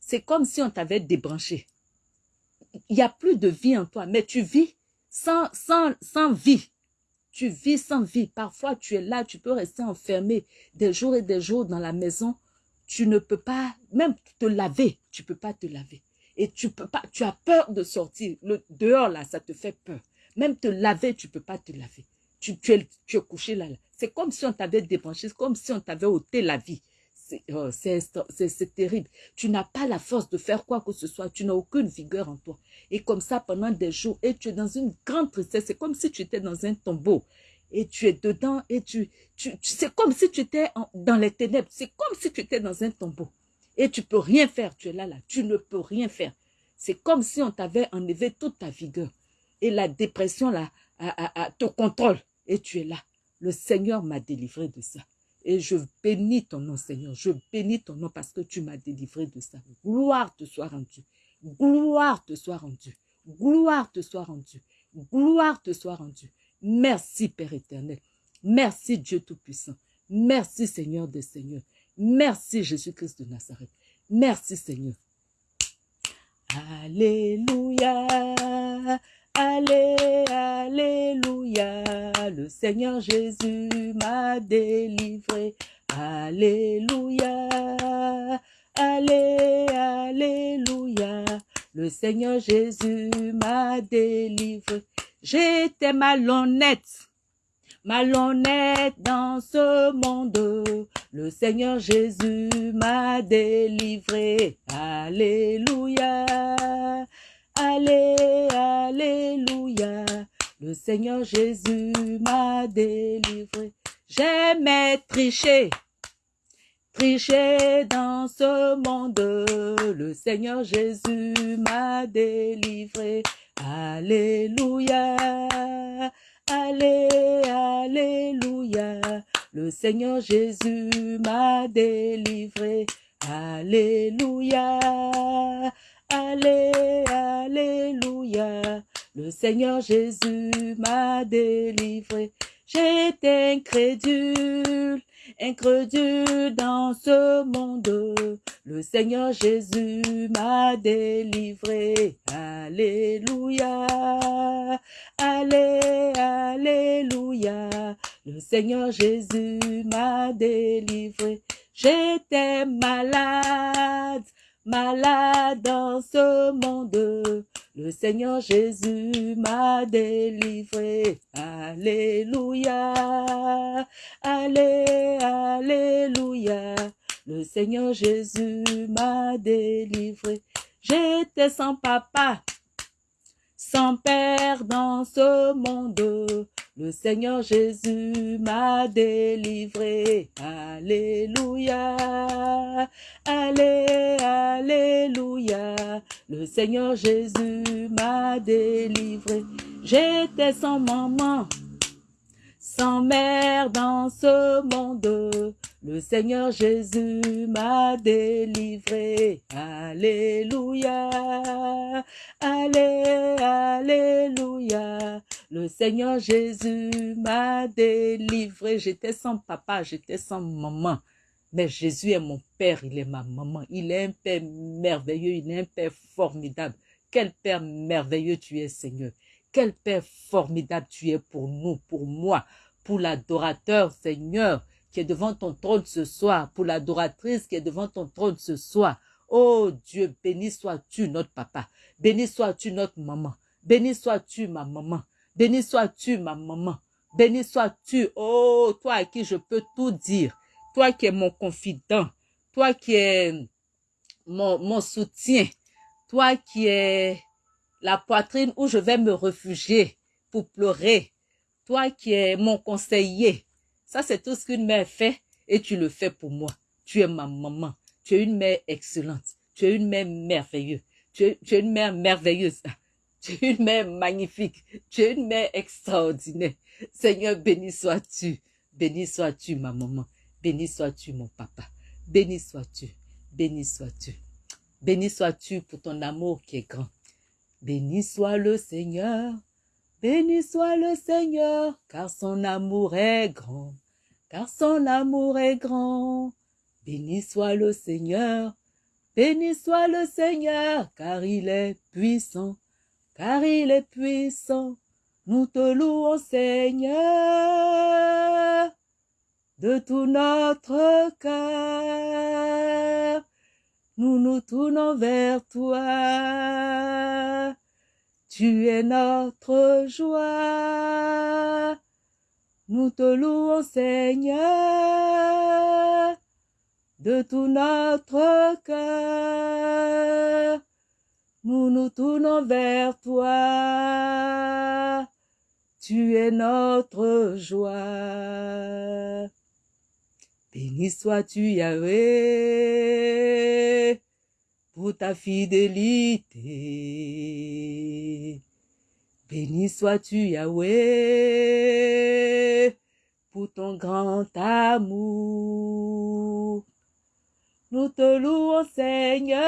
C'est comme si on t'avait débranché. Il n'y a plus de vie en toi, mais tu vis sans, sans, sans vie. Tu vis sans vie. Parfois, tu es là, tu peux rester enfermé des jours et des jours dans la maison. Tu ne peux pas, même te laver, tu peux pas te laver. Et tu peux pas, tu as peur de sortir. Le dehors, là, ça te fait peur. Même te laver, tu peux pas te laver. Tu, es, couché là. là. C'est comme si on t'avait débranché, c'est comme si on t'avait ôté la vie. Oh, c'est terrible. Tu n'as pas la force de faire quoi que ce soit. Tu n'as aucune vigueur en toi. Et comme ça, pendant des jours, et tu es dans une grande tristesse. C'est comme si tu étais dans un tombeau. Et tu es dedans et tu, tu, c'est comme si tu étais dans les ténèbres. C'est comme si tu étais dans un tombeau. Et tu peux rien faire. Tu es là, là. Tu ne peux rien faire. C'est comme si on t'avait enlevé toute ta vigueur. Et la dépression, là, te contrôle. Et tu es là. Le Seigneur m'a délivré de ça. Et je bénis ton nom, Seigneur. Je bénis ton nom parce que tu m'as délivré de ça. Gloire te soit rendue. Gloire te soit rendue. Gloire te soit rendue. Gloire te soit rendue. Merci, Père éternel. Merci, Dieu Tout-Puissant. Merci, Seigneur des Seigneurs. Merci, Jésus-Christ de Nazareth. Merci, Seigneur. Alléluia. Allez, Alléluia, le Seigneur Jésus m'a délivré. Alléluia, Allez, Alléluia, le Seigneur Jésus m'a délivré. J'étais malhonnête, malhonnête dans ce monde. Le Seigneur Jésus m'a délivré. Alléluia. Allez, Alléluia. Le Seigneur Jésus m'a délivré. J'aimais tricher, tricher dans ce monde. Le Seigneur Jésus m'a délivré. Alléluia. Allez, Alléluia. Le Seigneur Jésus m'a délivré. Alléluia. Allez, Alléluia. Le Seigneur Jésus m'a délivré. J'étais incrédule, incrédule dans ce monde. Le Seigneur Jésus m'a délivré. Alléluia. Allez, Alléluia. Le Seigneur Jésus m'a délivré. J'étais malade, malade dans ce monde. Le Seigneur Jésus m'a délivré. Alléluia. Allez, Alléluia. Le Seigneur Jésus m'a délivré. J'étais sans papa, sans père dans ce monde. Le Seigneur Jésus m'a délivré. Alléluia. Allez, Alléluia. Le Seigneur Jésus m'a délivré. J'étais sans maman, sans mère dans ce monde. Le Seigneur Jésus m'a délivré. Alléluia. Allez, Alléluia. Le Seigneur Jésus m'a délivré. J'étais sans papa, j'étais sans maman. Mais Jésus est mon Père, il est ma maman. Il est un Père merveilleux, il est un Père formidable. Quel Père merveilleux tu es, Seigneur. Quel Père formidable tu es pour nous, pour moi, pour l'adorateur, Seigneur, qui est devant ton trône ce soir, pour l'adoratrice qui est devant ton trône ce soir. Oh Dieu, béni sois-tu notre papa, béni sois-tu notre maman, béni sois-tu ma maman, béni sois-tu ma maman, béni sois-tu, oh toi à qui je peux tout dire, toi qui es mon confident, toi qui es mon, mon soutien, toi qui es la poitrine où je vais me réfugier pour pleurer, toi qui es mon conseiller. Ça, c'est tout ce qu'une mère fait et tu le fais pour moi. Tu es ma maman. Tu es une mère excellente. Tu es une mère merveilleuse. Tu es, tu es une mère merveilleuse. Tu es une mère magnifique. Tu es une mère extraordinaire. Seigneur, béni sois-tu. Béni sois-tu, ma maman. Béni sois-tu, mon papa. Béni sois-tu. Béni sois-tu. Béni sois-tu pour ton amour qui est grand. Béni soit le Seigneur. Béni soit le Seigneur, car son amour est grand. Car son amour est grand. Béni soit le Seigneur. Béni soit le Seigneur, car il est puissant. Car il est puissant. Nous te louons, Seigneur, de tout notre cœur. Nous nous tournons vers toi. Tu es notre joie. Nous te louons, Seigneur, de tout notre cœur. Nous nous tournons vers toi. Tu es notre joie. Béni sois-tu, Yahweh, pour ta fidélité. Béni sois-tu, Yahweh, pour ton grand amour. Nous te louons, Seigneur,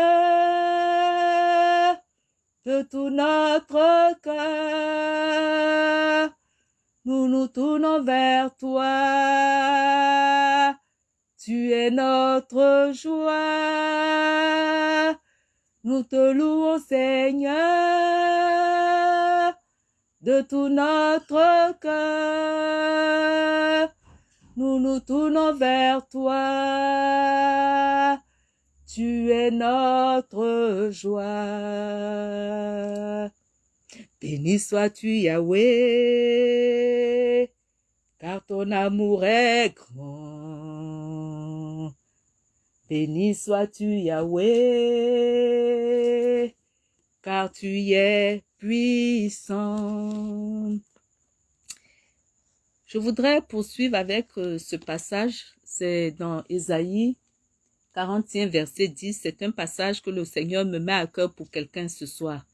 de tout notre cœur. Nous nous tournons vers toi. Tu es notre joie. Nous te louons, Seigneur, de tout notre cœur. Nous nous tournons vers toi. Tu es notre joie. Béni sois-tu, Yahweh, car ton amour est grand. Béni sois-tu, Yahweh, car tu es puissant. Je voudrais poursuivre avec euh, ce passage, c'est dans Ésaïe 41, verset 10. C'est un passage que le Seigneur me met à cœur pour quelqu'un ce soir.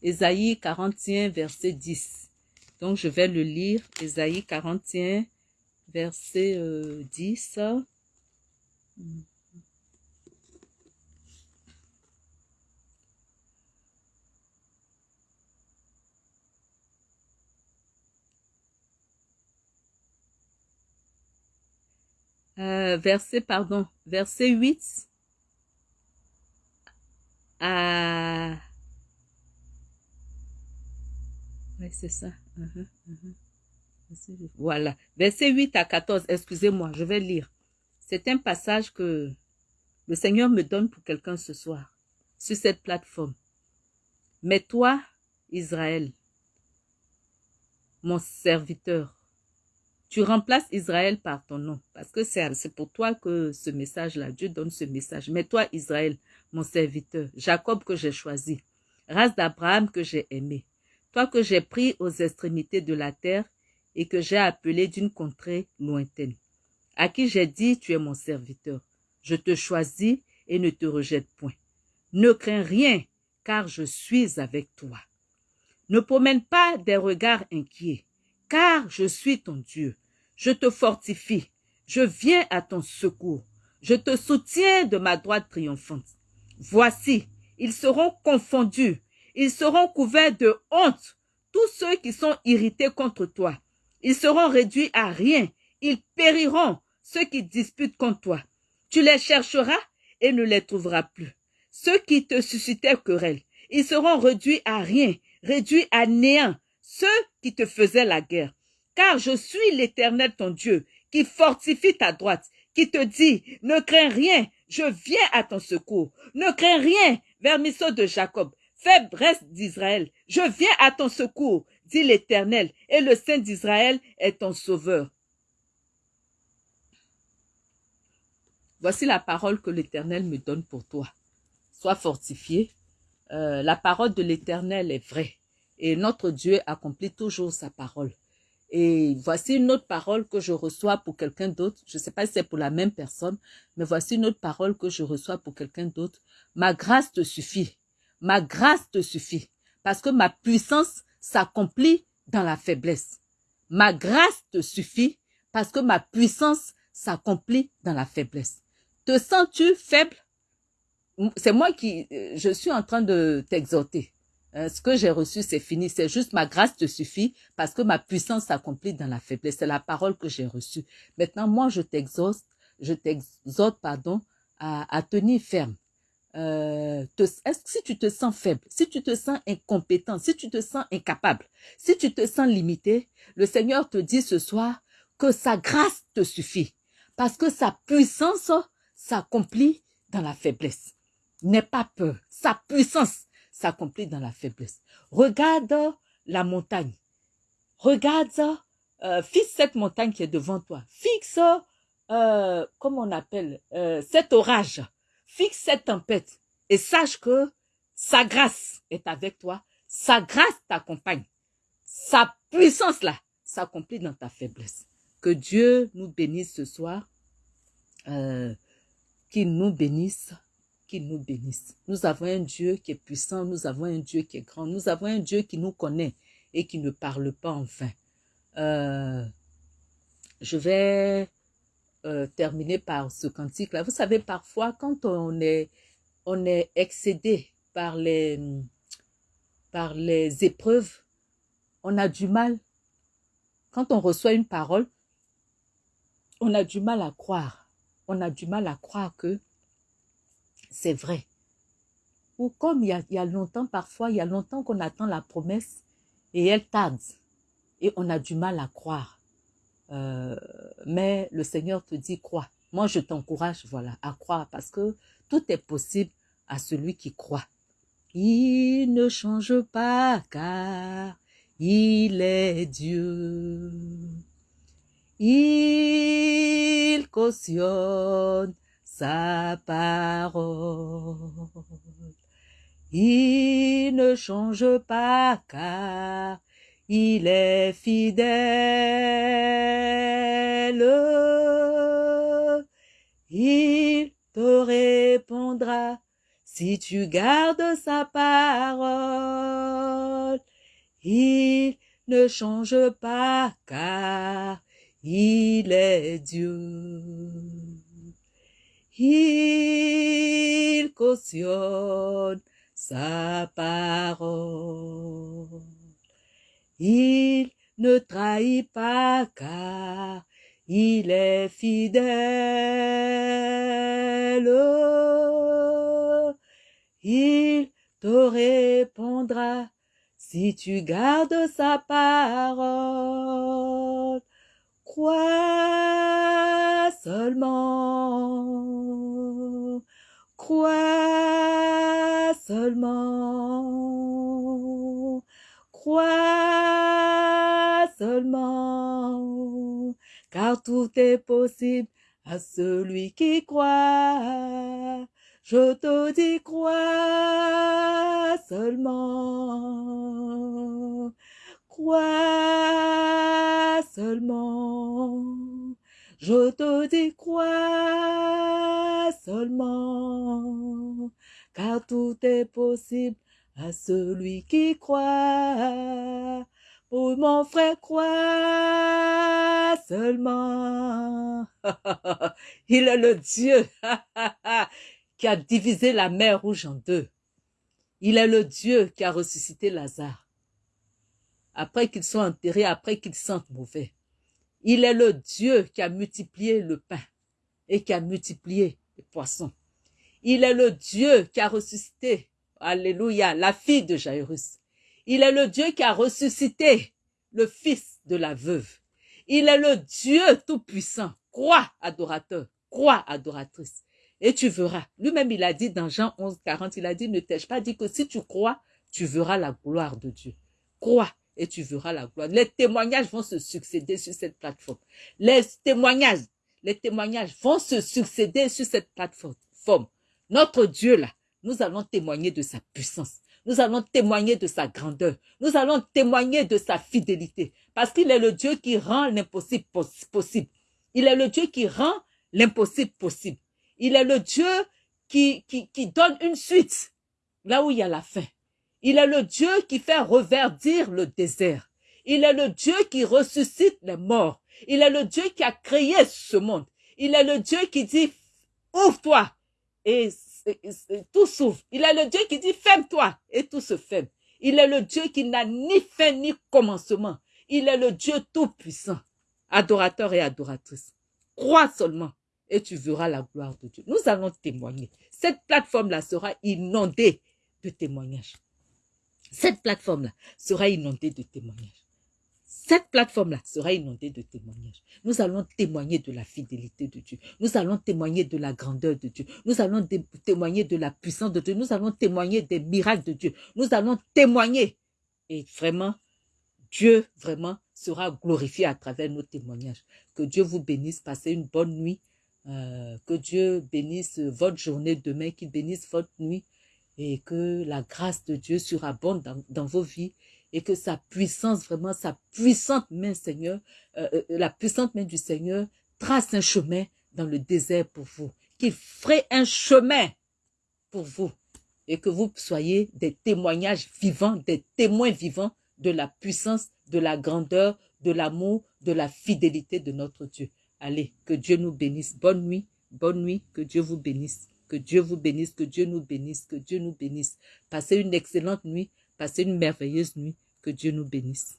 Ésaïe 41, verset 10. Donc, je vais le lire. Ésaïe 41, verset euh, 10. Euh, verset, pardon, verset 8 à... Oui, c'est ça. Uh-huh, uh-huh. Voilà. Verset 8 à 14, excusez-moi, je vais lire. C'est un passage que le Seigneur me donne pour quelqu'un ce soir, sur cette plateforme. Mais toi, Israël, mon serviteur, tu remplaces Israël par ton nom. Parce que c'est pour toi que ce message-là, Dieu donne ce message. Mais toi, Israël, mon serviteur, Jacob que j'ai choisi, race d'Abraham que j'ai aimé, toi que j'ai pris aux extrémités de la terre et que j'ai appelé d'une contrée lointaine, à qui j'ai dit, tu es mon serviteur. Je te choisis et ne te rejette point. Ne crains rien, car je suis avec toi. Ne promène pas des regards inquiets, car je suis ton Dieu. Je te fortifie, je viens à ton secours, je te soutiens de ma droite triomphante. Voici, ils seront confondus, ils seront couverts de honte, tous ceux qui sont irrités contre toi. Ils seront réduits à rien, ils périront, ceux qui disputent contre toi. Tu les chercheras et ne les trouveras plus. Ceux qui te suscitaient querelle, ils seront réduits à rien, réduits à néant, ceux qui te faisaient la guerre. Car je suis l'Éternel ton Dieu, qui fortifie ta droite, qui te dit, ne crains rien, je viens à ton secours. Ne crains rien, vermisseau de Jacob, faiblesse d'Israël, je viens à ton secours, dit l'Éternel, et le Saint d'Israël est ton sauveur. Voici la parole que l'Éternel me donne pour toi. Sois fortifié. Euh, la parole de l'Éternel est vraie et notre Dieu accomplit toujours sa parole. Et voici une autre parole que je reçois pour quelqu'un d'autre. Je ne sais pas si c'est pour la même personne, mais voici une autre parole que je reçois pour quelqu'un d'autre. Ma grâce te suffit. Ma grâce te suffit. Parce que ma puissance s'accomplit dans la faiblesse. Ma grâce te suffit parce que ma puissance s'accomplit dans la faiblesse. Te sens-tu faible? C'est moi qui, euh, je suis en train de t'exhorter. Euh, ce que j'ai reçu, c'est fini. C'est juste ma grâce te suffit parce que ma puissance s'accomplit dans la faiblesse. C'est la parole que j'ai reçue. Maintenant, moi, je t'exhorte, je t'exhorte, pardon, à, à tenir ferme. euh, te, si tu te sens faible, si tu te sens incompétent, si tu te sens incapable, si tu te sens limité, le Seigneur te dit ce soir que sa grâce te suffit. Parce que sa puissance s'accomplit dans la faiblesse. N'aie pas peur. Sa puissance s'accomplit dans la faiblesse. Regarde la montagne. Regarde, euh, fixe cette montagne qui est devant toi. Fixe, euh, comment on appelle, euh, cet orage. Fixe cette tempête. Et sache que sa grâce est avec toi. Sa grâce t'accompagne. Sa puissance là s'accomplit dans ta faiblesse. Que Dieu nous bénisse ce soir. Euh, qu'il nous bénisse qu'il nous bénisse. Nous avons un Dieu qui est puissant, nous avons un Dieu qui est grand, nous avons un Dieu qui nous connaît et qui ne parle pas en vain. Euh, je vais euh, terminer par ce cantique-là. Vous savez, parfois, quand on est, on est excédé par les, par les épreuves, on a du mal. Quand on reçoit une parole, on a du mal à croire. On a du mal à croire que c'est vrai. Ou comme il y, a, longtemps, parfois, il y a longtemps qu'on attend la promesse et elle tarde. Et on a du mal à croire. Euh, mais le Seigneur te dit, crois. Moi, je t'encourage, voilà, à croire parce que tout est possible à celui qui croit. Il ne change pas car il est Dieu. Il cautionne sa parole. Il ne change pas car il est fidèle. Il te répondra si tu gardes sa parole. Il ne change pas car il est Dieu il cautionne sa parole. Il ne trahit pas car il est fidèle. Il te répondra si tu gardes sa parole. Crois seulement, crois seulement, crois seulement, car tout est possible à celui qui croit. Je te dis crois seulement, crois seulement. Je te dis crois seulement, car tout est possible à celui qui croit. Pour mon frère, crois seulement. Il est le Dieu qui a divisé la mer rouge en deux. Il est le Dieu qui a ressuscité Lazare après qu'ils soient enterrés, après qu'ils sentent mauvais. Il est le Dieu qui a multiplié le pain et qui a multiplié les poissons. Il est le Dieu qui a ressuscité, alléluia, la fille de Jairus. Il est le Dieu qui a ressuscité le fils de la veuve. Il est le Dieu tout-puissant. Crois, adorateur, crois, adoratrice. Et tu verras. Lui-même, il a dit dans Jean 11, 40, il a dit, ne t'ai-je pas dit que si tu crois, tu verras la gloire de Dieu. Crois et tu verras la gloire. Les témoignages vont se succéder sur cette plateforme. Les témoignages, les témoignages vont se succéder sur cette plateforme. Notre Dieu là, nous allons témoigner de sa puissance. Nous allons témoigner de sa grandeur. Nous allons témoigner de sa fidélité. Parce qu'il est le Dieu qui rend l'impossible possible. Il est le Dieu qui rend l'impossible possible. Il est le Dieu qui, qui, qui donne une suite là où il y a la fin. Il est le Dieu qui fait reverdir le désert. Il est le Dieu qui ressuscite les morts. Il est le Dieu qui a créé ce monde. Il est le Dieu qui dit, ouvre-toi et, tout s'ouvre. Il est le Dieu qui dit, ferme-toi et tout se ferme. Il est le Dieu qui n'a ni fin ni commencement. Il est le Dieu tout-puissant, adorateur et adoratrice. Crois seulement et tu verras la gloire de Dieu. Nous allons témoigner. Cette plateforme-là sera inondée de témoignages. Cette plateforme-là sera inondée de témoignages. Cette plateforme-là sera inondée de témoignages. Nous allons témoigner de la fidélité de Dieu. Nous allons témoigner de la grandeur de Dieu. Nous allons témoigner de la puissance de Dieu. Nous allons témoigner des miracles de Dieu. Nous allons témoigner. Et vraiment, Dieu vraiment sera glorifié à travers nos témoignages. Que Dieu vous bénisse. Passez une bonne nuit. Euh, que Dieu bénisse votre journée demain, qu'il bénisse votre nuit et que la grâce de Dieu surabonde dans, dans vos vies et que sa puissance, vraiment sa puissante main, Seigneur, euh, euh, la puissante main du Seigneur trace un chemin dans le désert pour vous, qu'il ferait un chemin pour vous et que vous soyez des témoignages vivants, des témoins vivants de la puissance, de la grandeur, de l'amour, de la fidélité de notre Dieu. Allez, que Dieu nous bénisse. Bonne nuit, bonne nuit, que Dieu vous bénisse. Que Dieu vous bénisse, que Dieu nous bénisse, que Dieu nous bénisse. Passez une excellente nuit, passez une merveilleuse nuit. Que Dieu nous bénisse.